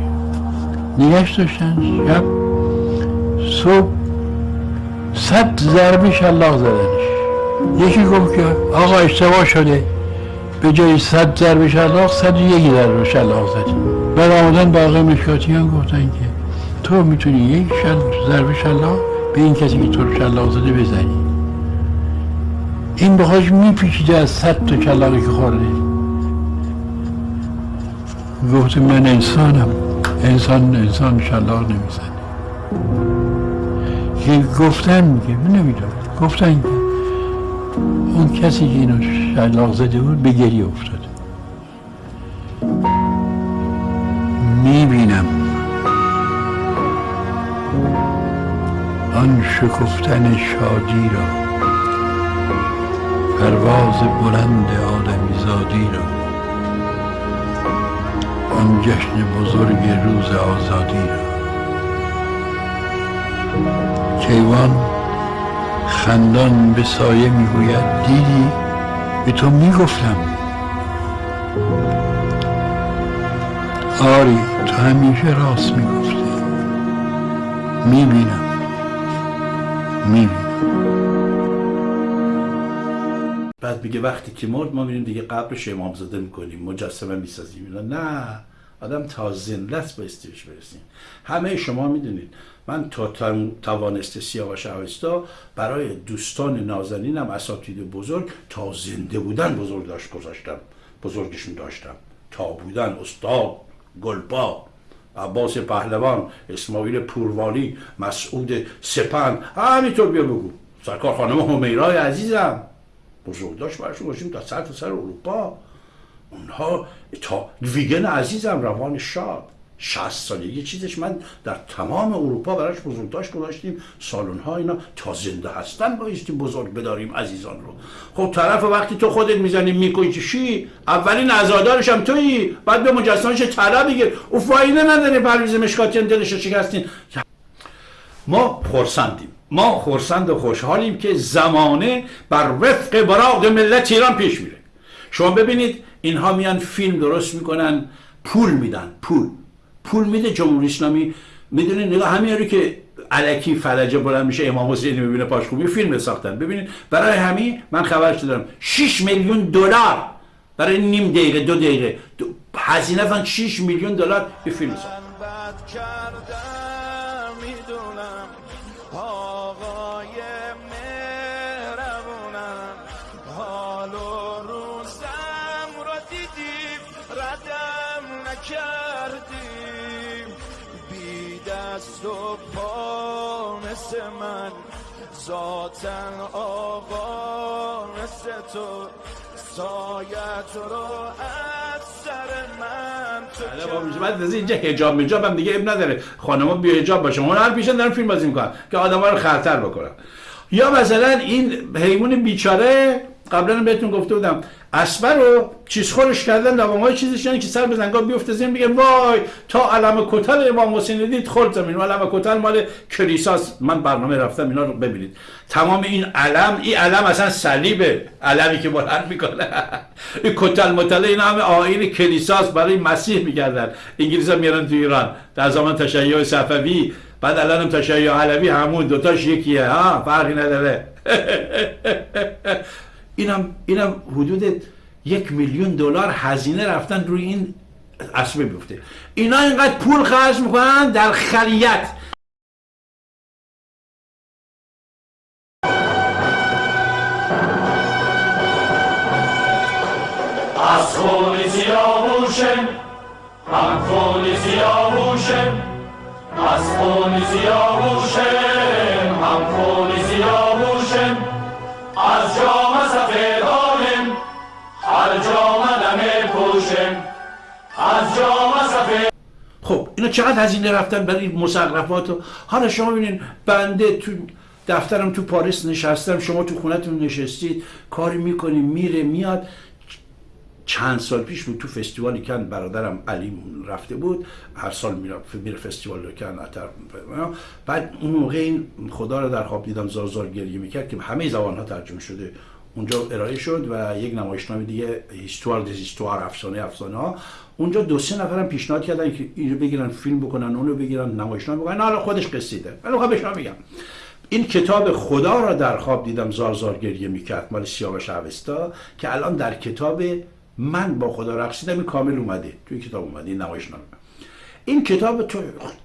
نگهش داشتن شب صبح صد ضربه شلاق زدنش. یکی گفت که آقا اشتباه شده. به جای صد ضربه شلاق صد و یکی ضربه شلاق زدی. بعد آمدن باقی مشکاتیان گفتن که تو می‌تونی یک شل ضربه شلاق به این کسی که تو رو شلاق زده بزنی. این بخواش میپیچیده از صد تا شلاقی که خورده. گفت من انسانم. انسان انسان شلاق نمی‌زنه. که گفتن میگه من نمی‌دونم. گفتن که اون کسی که اینو شلاق زده بود به گریه افتاده می‌بینم. آن شکفتن شادی را پرواز بلند آدمی زادی را آن جشن بزرگ روز آزادی را. کیوان خندان به سایه می‌گوید دیدی؟ به تو می‌گفتم. آری تو همیشه راست می‌گفتی. می‌بینم. می‌بینم. بعد میگه وقتی که مرد ما میریم دیگه قبرش امامزاده می‌کنیم مجسمه می‌سازیم. نه. آدم تا زنده است بایستی بهش برسیم. همه شما می‌دونید. من تا توانست سیاوش اوستا برای دوستان نازنینم اساتید بزرگ تا زنده بودن بزرگ داشت گذاشتم. بزرگشون داشتم. تا بودن استاد گلپا عباس پهلوان اسماعیل پوروالی مسعود سپند. همینطور بیا بگو. سرکار خانم همیرای عزیزم. بزرگداشت برشون باشیم تا سر تا سر اروپا. اونها تا ویگن عزیزم روان شاد. 60 سالگی چیزش من در تمام اروپا براش بزرگداشت گذاشتیم. سالن ها اینا تا زنده هستن بایستیم بزرگ بداریم عزیزان رو. خب طرف وقتی تو خودت می‌زنی می‌کشی اولین عزادارش هم تویی. بعد به مجسمش طلا بگیر او فایده نداره پرویز مشکاتیان دلش ما خورسندیم ما خورسند و خوشحالیم که زمانه بر وفق براق ملت ایران پیش میره. شما ببینید اینها میان فیلم درست می‌کنن پول میدن پول. پول میده جمهوری اسلامی. می‌دونه نگاه همین که علکی فلجه بلند میشه امام حسینی می‌بینه پاش خوبی فیلم ساختن. ببینید برای همین من خبرش دارم. 6 میلیون دلار. برای نیم دقیقه دو دقیقه. هزینه فن 6 میلیون دلار به فیلم ساختن ذاتن آقا مثل تو سایت رو از سر من تو بله. بعد از اینجا حجاب میجاب هم دیگه اب نداره. خانما بی حجاب باشه. اون هر پیشن دارن فیلم بازی می‌کنن که آدما رو خطر بکنن. یا مثلا این حیوان بیچاره قبلا هم بهتون گفته بودم. اسبر رو چیز خورش کردن لوام های چیزش یعنی که سر به زنگاه بیفته زمین میگه وای تا علم کتل امام حسین دید خورد زمین. و علم کتل مال کلیساست من برنامه رفتم اینا رو ببینید. تمام این علم این علم اصلا صلیبه. علمی که بلند می‌کنه. این کتل متله این همه آیین کلیساست برای مسیح میگردن. انگلیس ها میارن تو ایران. در زمان تشیع صفوی بعد الان هم تشیع علوی همون دوتاش یکیه. ها فرقی نداره. اینم اینم حدود یک میلیون دلار هزینه رفتن روی این اسبه بیفته اینا اینقدر پول خرج می‌کنن در خلیت. از خون سیاوشم هم خون سیاوشم از خب اینا چقدر هزینه رفتن برای این مصرفات حالا شما ببینید بنده تو دفترم تو پاریس نشستم شما تو خونتون نشستید کاری می‌کنیم میره میاد. چند سال پیش بود تو فستیوالی کن برادرم علی رفته بود هر سال میره فستیوال کن اتر بعد اون موقع این خدا رو در خواب دیدم زار زار گریه می‌کرد که همه زبان ها ترجمه شده. اونجا ارائه شد و یک نمایشنامه دیگه هیستوار دیز هیستوار افسانه افسانه ها اونجا دو سه نفرم پیشنهاد کردن که اینو بگیرن فیلم بکنن اونو بگیرن نمایشنامه بکنن. حالا خودش قصیده. ولی خب بهش میگم این کتاب خدا را در خواب دیدم زار زار گریه می‌کرد. مال سیاوش اوستا که الان در کتاب من با خدا رقصیدم این کامل اومده. توی کتاب اومده این نمایشنامه. این کتاب تو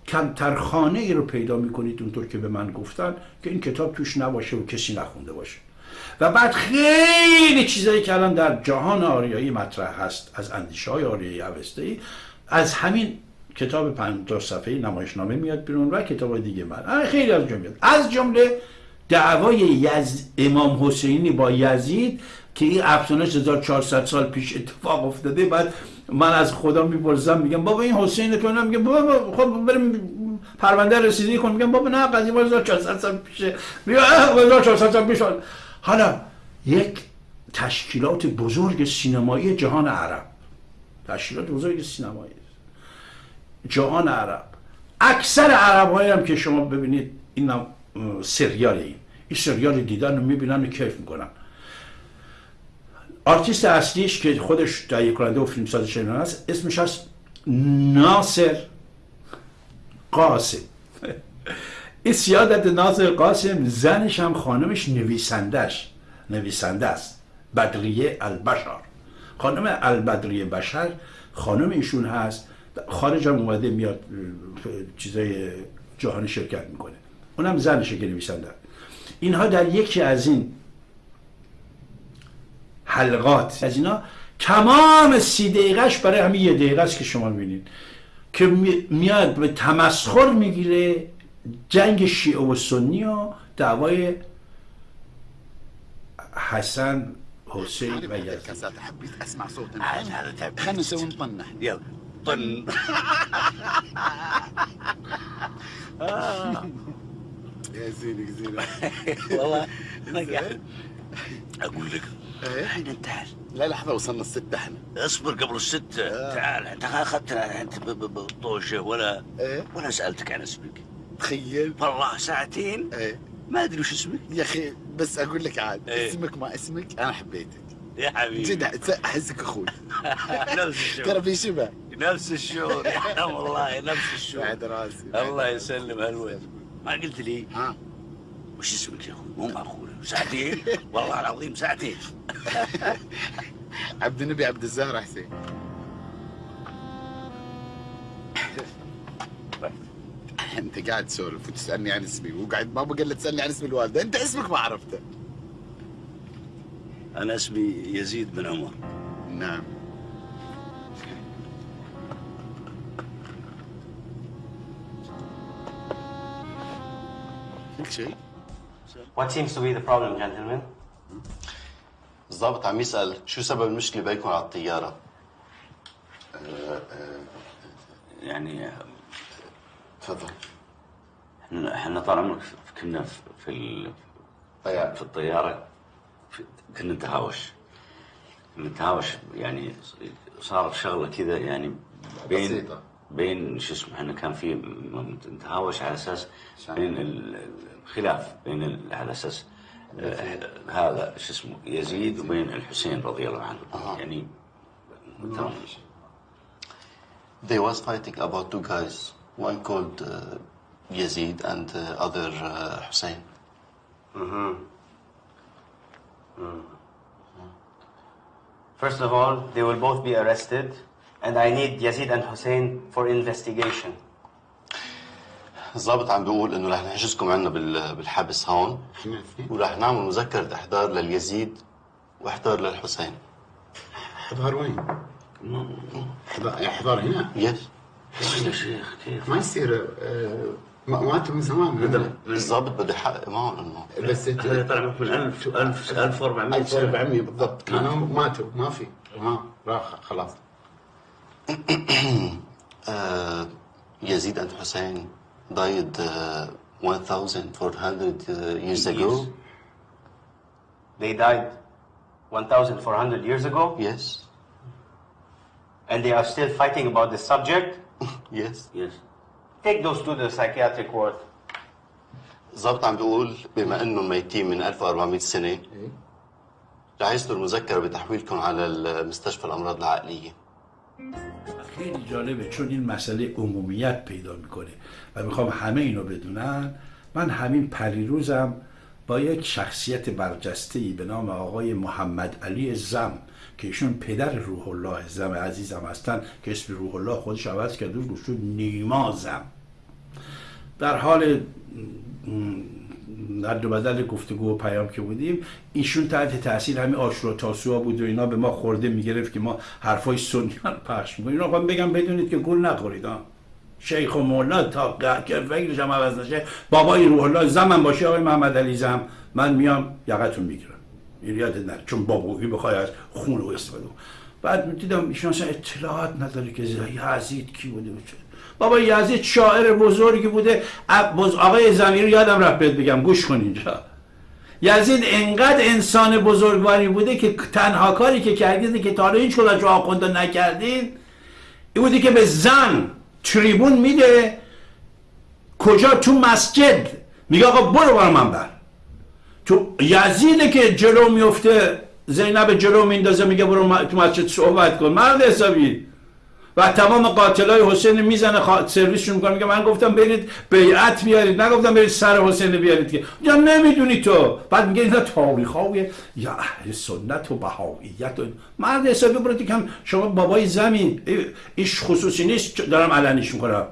کمتر خانه ای رو پیدا می‌کنید اونطور که به من گفتن که این کتاب توش نباشه و کسی نخونده باشه. و بعد خیلی چیزایی که الان در جهان آریایی مطرح هست از اندیشه های آریایی اوسته از همین کتاب 50 صفحه نمایشنامه میاد بیرون و کتاب دیگه من. خیلی از جمله از جمله دعوای یز... امام حسینی با یزید که این افسانش 1400 سال پیش اتفاق افتاده. بعد من از خدا می‌پرسم میگم بابا این حسین تو میگم بابا خب بریم پرونده رسیدگی کن میگم بابا نه قضیه 1400 سال پیشه. میگم 1400 سال پیش حالا یک تشکیلات بزرگ سینمایی جهان عرب. تشکیلات بزرگ سینمایی. جهان عرب. اکثر عرب هایی هم که شما ببینید این سریال این. این سریال دیدن رو می‌بینن و کیف می‌کنن. آرتیست اصلیش که خودش تهیه کننده و فیلمساز شنان است اسمش هست ناصر قاسم. این سیادت ناصر قاسم زنش هم خانمش نویسندش نویسنده است بدریه البشر خانم البدریه بشر خانم ایشون هست خارج هم اومده میاد چیزای جهانی شرکت می‌کنه اونم زنشه که نویسنده اینها در یکی از این حلقات از اینا تمام سی دقیقهش برای همین یه دقیقه است که شما می‌بینید که میاد به تمسخر می‌گیره جنگ شیعه و سنی و دعوای حسن حسین و یزید. حبيت اسمع صوت هذا تعب خلينا نسوي نطنح يلا طن. يا زينك زينك والله أقول لك. إحنا انتهى لا لحظة وصلنا الستة إحنا. اصبر قبل الستة. تعال أنت اخذتنا انت بالطوشة ولا ولا سألتك عن اسمك. تخيل والله ساعتين؟ ما أدري وش اسمك. يا أخي بس أقول لك عاد اسمك ما اسمك أنا حبيتك. يا حبيبي. جد أحسك أخوي. نفس الشعور. ترى في شبه. نفس الشعور. يا والله نفس الشعور. بعد راسي الله يسلم هالوين ما قلت لي؟ ها. وش اسمك يا أخوي؟ مو معقول ساعتين؟ والله العظيم ساعتين. عبد النبي عبد الزهر حسين. انت قاعد تسولف وتسألني عن اسمي وقاعد بابا قال تسألني عن اسم الوالدة انت اسمك ما عرفته أنا اسمي يزيد بن عمر نعم كل شيء What seems to be the problem, gentlemen? الضابط عم يسأل شو سبب المشكلة بينكم على الطيارة؟ يعني تفضل. إحنا إحنا طال عمرك كنا في في. في الطيارة. في- كنا نتهاوش. نتهاوش يعني صار شغلة كذا يعني بين بسيطة. بين شو اسمه إحنا كان في نتهاوش على أساس بين ال- الخلاف بين على أساس هذا شو اسمه يزيد وبين الحسين رضي الله عنه. يعني They was fighting about two guys, one called uh, Yazid and the other uh, Hussein. Mhm. Mm. First of all, they will both be arrested, and I need Yazid and Hussein for investigation. الضابط عم بيقول انه رح نحجزكم عنا بال- بالحبس هون ورح نعمل مذكرة احضار لليزيد واحضار للحسين احضار وين؟ احضار هنا؟ يس يا شيخ كيف؟ ما يصير آه، ما- ماتوا من زمان الضابط بده يحقق معهم إنه بس هذا طلع من 1000 1000 1400 سنة 1400 بالضبط كانوا ماتوا ما في ما راح خلاص uh, Yazid and Hussein died uh, 1,400 uh, years ago. They died 1,400 years ago? Yes. And they are still fighting about the subject? Yes. Yes. Take those to the psychiatric ward. ظبط عم بيقول بما انهم ميتين من 1400 سنه رح يصدر مذكره بتحويلكم على المستشفى الامراض العقليه خیلی جالبه چون این مسئله عمومیت پیدا می‌کنه و می‌خوام همه اینو بدونن من همین پریروزم با یک شخصیت برجسته ای به نام آقای محمد علی زم که ایشون پدر روح الله زم عزیزم هستن که اسم روح الله خودش عوض کرده و شد نیما زم در حال در دو بدل گفتگو و پیام که بودیم ایشون تحت تاثیر همین آشورا تاسوعا بود و اینا به ما خورده می‌گرفت که ما حرفای سنیان پخش می‌کنیم. اینا بگم بدونید که گول نخورید ها شیخ و مولا تا که فکرش هم عوض نشه بابای روح الله زمن باشه آقای محمد علی زم من میام یقتون می‌گیرم. این یاد نره چون بابوی بخوای از خون و استفاده بعد دیدم ایشون اصلا اطلاعات نداره که یزید کی بوده چه. بابا یزید شاعر بزرگی بوده. آقای زمیر یادم رفت بهت بگم. گوش کن اینجا. یزید انقدر انسان بزرگواری بوده که تنها کاری که کردید که تا حالا هیچ کدوم آخونده نکردین این بوده که به زن تریبون میده کجا؟ تو مسجد. میگه آقا برو برو من بر تو یزیده که جلو میفته زینب جلو میندازه میگه برو تو مسجد صحبت کن. مرد حسابی. و تمام قاتلای حسین می‌زنه خوا... سرویسشون می‌کنه میگه من گفتم برید بیعت بیارید نگفتم برید سر حسین بیارید که. یا نمی‌دونی تو. بعد میگه اینا تاریخ یا اهل سنت و بهاییت و مرد حسابی برو دیگه شما بابای زمین. ایش خصوصی نیست دارم علنیش می‌کنم.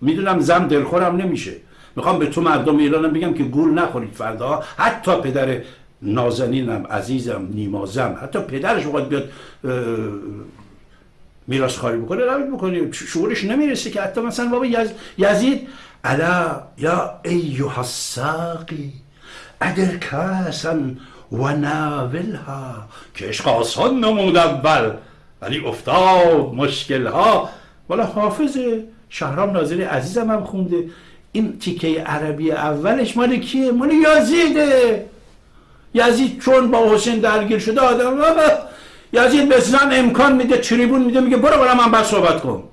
می‌دونم زم دلخورم نمیشه. می‌خوام به تو مردم ایرانم بگم که گول نخورید فردا. حتی پدر نازنینم عزیزم نیمازم حتی پدرش باید بیاد میراث خواهی بکنه نباید بکنی شعورش نمی‌رسه که حتی مثلا بابا یز... یزید الا یا ایها الساقی ادر کاسن و ناولها که عشق آسان نمود اول ولی افتاد مشکل ها والا حافظ شهرام ناظری عزیزم هم خونده. این تیکه عربی اولش مال کیه؟ مال یزیده. یزید چون با حسین درگیر شده آدم یزید به زن امکان میده تریبون میده میگه برو برو من بعد صحبت کن.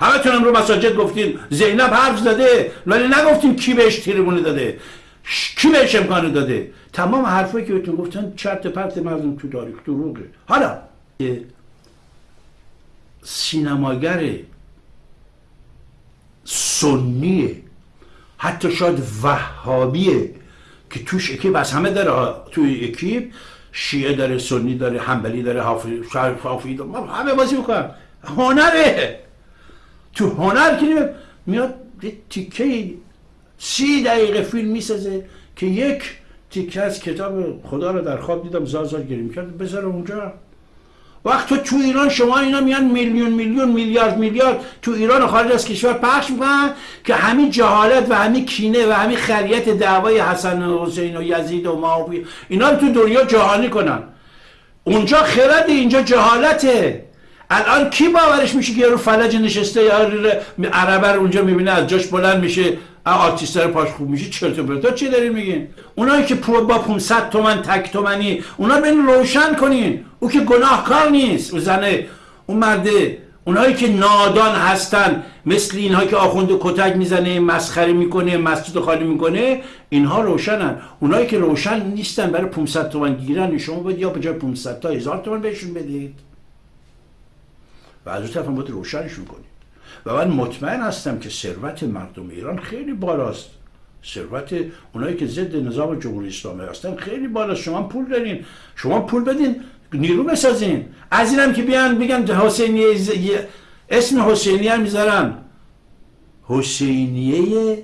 همه تونم رو مساجد گفتین زینب حرف زده ولی نگفتیم کی بهش تریبون داده؟ کی بهش امکان داده؟ تمام حرفایی که بهتون گفتن چرت پرت مردم تو تاریخ دروغه. حالا سینماگر سنیه. حتی شاید وهابیه که توش اکیب از همه داره توی اکیب شیعه داره سنی داره حنبلی داره حافظی حافظی داره همه بازی می‌کنن هنره! تو هنر که میاد تیکه سی دقیقه فیلم می‌سازه که یک تیکه از کتاب خدا رو در خواب دیدم زار زار گریم کرد بذاره اونجا. وقت تو تو ایران شما اینا میان میلیون میلیون میلیارد میلیارد تو ایران و خارج از کشور پخش می‌کنن که همین جهالت و همین کینه و همین خریت دعوای حسن و حسین و یزید و معاویه اینا رو تو دنیا جهانی کنن. اونجا خرد اینجا جهالته. الان کی باورش میشه که رو فلج نشسته یا عربه رو اونجا می‌بینه از جاش بلند میشه آرتیستر پاش خوب میشه چرت و پرتا چی دارین میگین؟ اونایی که پرو با 500 تومن تک تومنی اونا رو روشن کنین. او که گناهکار نیست. او زنه اون مرده اونایی که نادان هستن. مثل اینها که آخوند کتک می‌زنه مسخره می‌کنه مسجد خالی می‌کنه اینها روشنن. اونایی که روشن نیستن برای 500 تومن گیرن شما باید یا به جای 500 تا هزار تومن بهشون بدید. و از اون طرف هم باید روشنشون کنید. و من مطمئن هستم که ثروت مردم ایران خیلی بالاست. ثروت اونایی که ضد نظام جمهوری اسلامی هستن خیلی بالاست. شما پول دارین. شما پول بدین نیرو بسازین. از اینم که بیان بگن حسینیه ز... اسم حسینیه می‌ذارن. حسینیه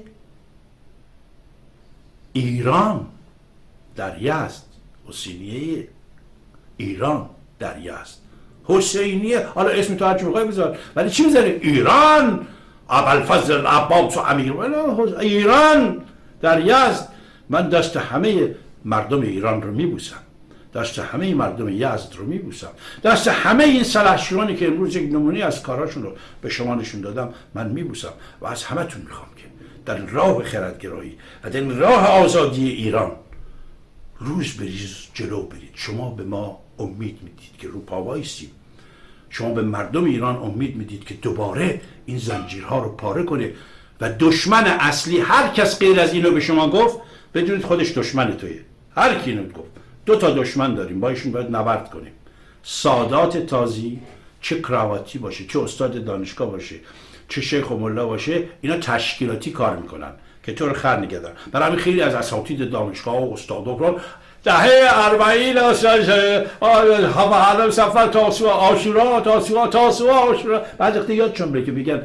ایران در یزد حسینیه ایران در یزد حسینیه حالا اسم تو هرچی می‌خوای بذار. ولی چی می‌ذاره ایران. ابوالفضل عباس و امیر. ایران. در یزد من دست همه مردم ایران رو میبوسم. دست همه مردم یزد رو میبوسم. دست همه این سلحشورانی که امروز یک نمونه از کاراشون رو به شما نشون دادم من میبوسم و از همتون می‌خوام که در راه خردگرایی و در راه آزادی ایران روز بریز جلو برید. شما به ما امید می‌دید که رو پا شما به مردم ایران امید می‌دید که دوباره این زنجیرها رو پاره کنه و دشمن اصلی هر کس غیر از اینو به شما گفت بدونید خودش دشمن تویه. هر کی اینو گفت. دو تا دشمن داریم با ایشون باید نبرد کنیم. سادات تازی چه کراواتی باشه چه استاد دانشگاه باشه چه شیخ و ملا باشه اینا تشکیلاتی کار می‌کنن که تو رو خر نگه برای همین خیلی از اساتید دانشگاه و استادا رو دهه اربعین همه سفر تاسوعا آشورا تاسوعا تاسوعا آشورا. بعد وقتی یادشون بره که میگن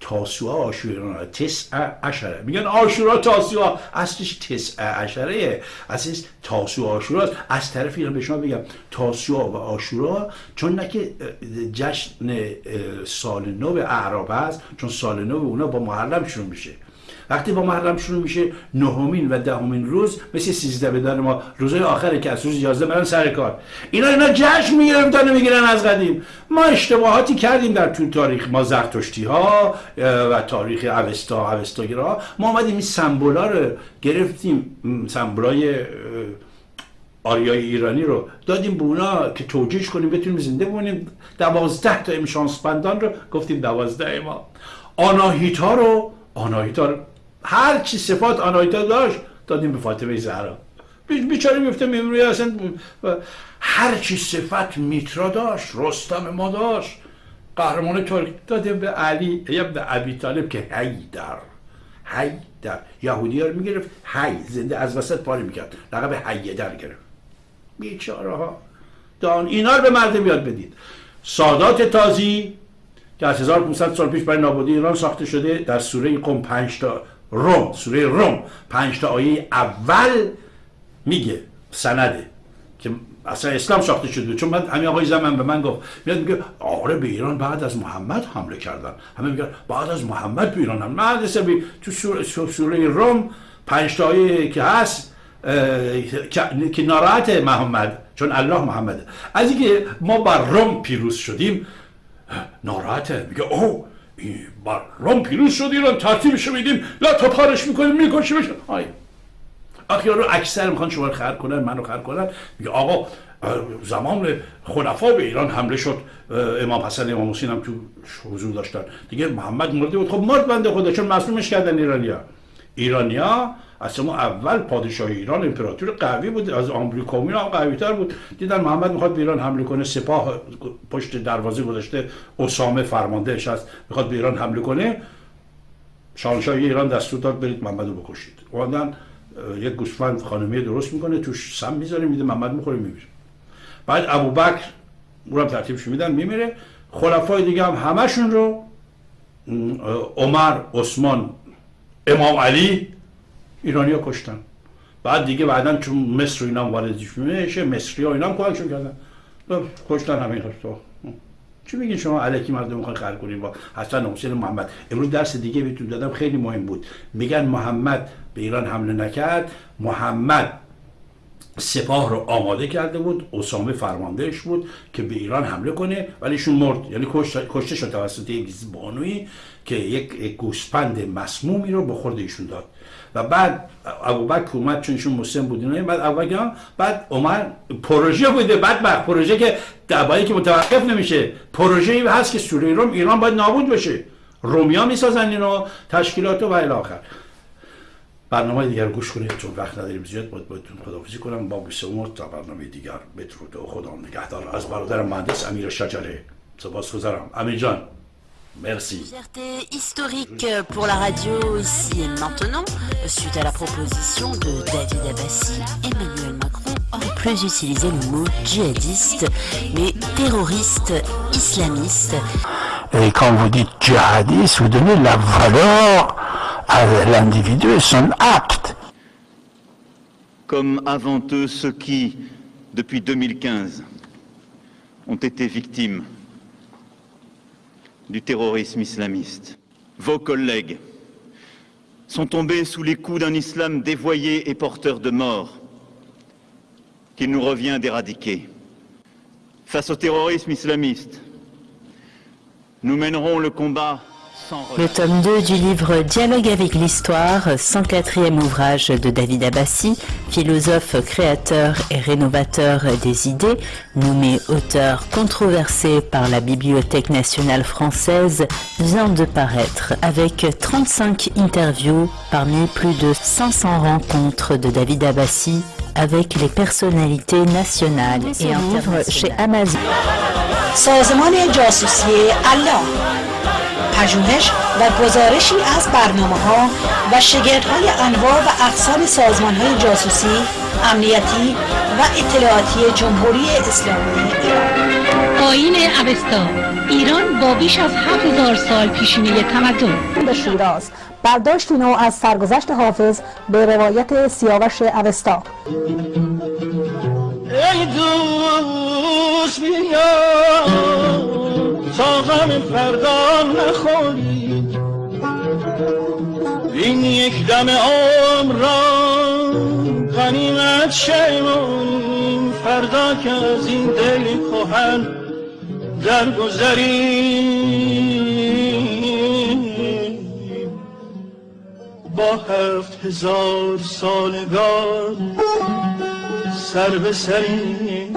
تاسوعا آشورا تسع عشره. میگن آشورا تاسوعا اصلش تسع عشره. اصلش تاسوعا آشورا از طرف اینا به شما بگم تاسوعا و آشورا چون نه که جشن سال نو اعراب است چون سال نو اونا با محرم شروع میشه. وقتی با محرم شروع میشه نهمین و دهمین روز مثل سیزده بدن ما روزهای آخره که از روز یازده برن سر کار. اینا اینا جشن می‌گرفتن می‌گیرن از قدیم. ما اشتباهاتی کردیم در طول تاریخ. ما زرتشتی ها و تاریخ اوستا اوستاگرا ما آمدیم این سمبولا رو گرفتیم. سمبولای آریای ایرانی رو دادیم به اونا که توجیهش کنیم بتونیم زنده بمونیم. دوازده تا امشانسپندان رو گفتیم دوازده ما. آناهیتا رو آناهیتا رو هر چی صفات آنایتا داشت دادیم به فاطمه زهرا. بیچاره میفته میمونی اصلا هر چی صفت میترا داشت رستم ما داشت. قهرمان ترک دادیم به علی ابن ابی طالب که حیدر حیدر. یهودی ها رو می‌گرفت حی زنده از وسط پاری می‌کرد. لقب حیدر گرفت. بیچاره ها. دان اینا رو به مردم یاد بدید. سادات تازی که از 1500 سال پیش برای نابودی ایران ساخته شده در سوره قم 5 تا روم سوره روم پنج تا آیه اول میگه سنده که اصلا اسلام ساخته شده. چون من همین آقای زمان به من گفت میاد میگه آره به ایران بعد از محمد حمله کردن. همه میگن بعد از محمد به ایران حمله. من تو سوره, سوره روم پنج تا آیه که هست که ناراحت محمد چون الله محمده. از اینکه ما بر روم پیروز شدیم ناراحته. میگه اوه بر روم پیروز شد ایران ترتیبشو میدیم لا تا پارش می‌کنیم میکشیمش آی آخه رو اکثر می‌خوان شما رو خر کنن منو خر کنن میگه آقا زمان خلفا به ایران حمله شد امام حسن امام حسین هم تو حضور داشتن دیگه محمد مرده بود خب مرد بنده خدا چون مصلومش کردن ایرانیا ایرانیا اصلا اول پادشاه ایران امپراتور قوی بود از آمریکا هم قوی تر بود. دیدن محمد می‌خواد به ایران حمله کنه سپاه پشت دروازه گذاشته اسامه فرماندهش هست می‌خواد به ایران حمله کنه. شاهنشاه ایران دستور داد برید محمد رو بکشید. اومدن یک گوسفند خانمی درست می‌کنه توش سم می‌ذاره میده محمد می‌خوره میمیره بعد ابوبکر اونم ترتیبش میدن میمیره. خلفای دیگه هم همشون رو عمر عثمان امام علی ایرانیا کشتن. بعد دیگه بعدا چون مصر و اینا واردش میشه مصری ها اینا هم کمکشون کردن. کشتن همین تو چی میگین شما؟ علکی مردم می‌خوان خر کنیم با حسن حسین محمد. امروز درس دیگه بهتون دادم خیلی مهم بود. میگن محمد به ایران حمله نکرد. محمد سپاه رو آماده کرده بود اسامه فرماندهش بود که به ایران حمله کنه ولی ایشون مرد. یعنی کشته شد توسط یک بانوی که یک گوسپند مسمومی رو به خورد ایشون داد. و بعد ابوبکر اومد چون ایشون مسلم بود اینا بعد ابوبکر بعد عمر پروژه بوده بعد بعد پروژه که دبایی که متوقف نمیشه. پروژه ای هست که سوره روم ایران باید نابود بشه رومیا می‌سازن اینو تشکیلات و الی آخر. برنامه دیگر گوش کنید چون وقت نداریم زیاد باید بایدتون خداحافظی کنم. با بیسه تا برنامه دیگر. بدرود و خدا نگهدار. از برادر مهندس امیر شجره. سپاس گذارم امیر جان. Merci. Fierté historique pour la radio ici et maintenant, suite à la proposition de David Abbassi, Emmanuel Macron aurait plus utilisé le mot djihadiste, mais terroriste islamiste. Et quand vous dites djihadiste, vous donnez la valeur à l'individu et son acte. Comme avant eux ceux qui, depuis 2015, ont été victimes du terrorisme islamiste. Vos collègues sont tombés sous les coups d'un islam dévoyé et porteur de mort qu'il nous revient d'éradiquer. Face au terrorisme islamiste, nous mènerons le combat le tome 2 du livre Dialogue avec l'histoire, 104e ouvrage de David Abbassi, philosophe, créateur et rénovateur des idées, nommé auteur controversé par la Bibliothèque nationale française, vient de paraître avec 35 interviews parmi plus de 500 rencontres de David Abbassi avec les personnalités nationales et internationales. chez Amazon. پژوهش و گزارشی از برنامه ها و شگردهای انواع و اقسام سازمان های جاسوسی، امنیتی و اطلاعاتی جمهوری اسلامی. ایران آین اوستا ایران با بیش از 7000 سال پیشینه تمدن. به شیراز برداشتی نو از سرگذشت حافظ به روایت سیاوش اوستا. ای دوست بیا. تا غم فردا نخوری. این یک دم عمر را غنیمت شیمون فردا که از این دل کهن درگذری با هفت هزار سالگار سر به سری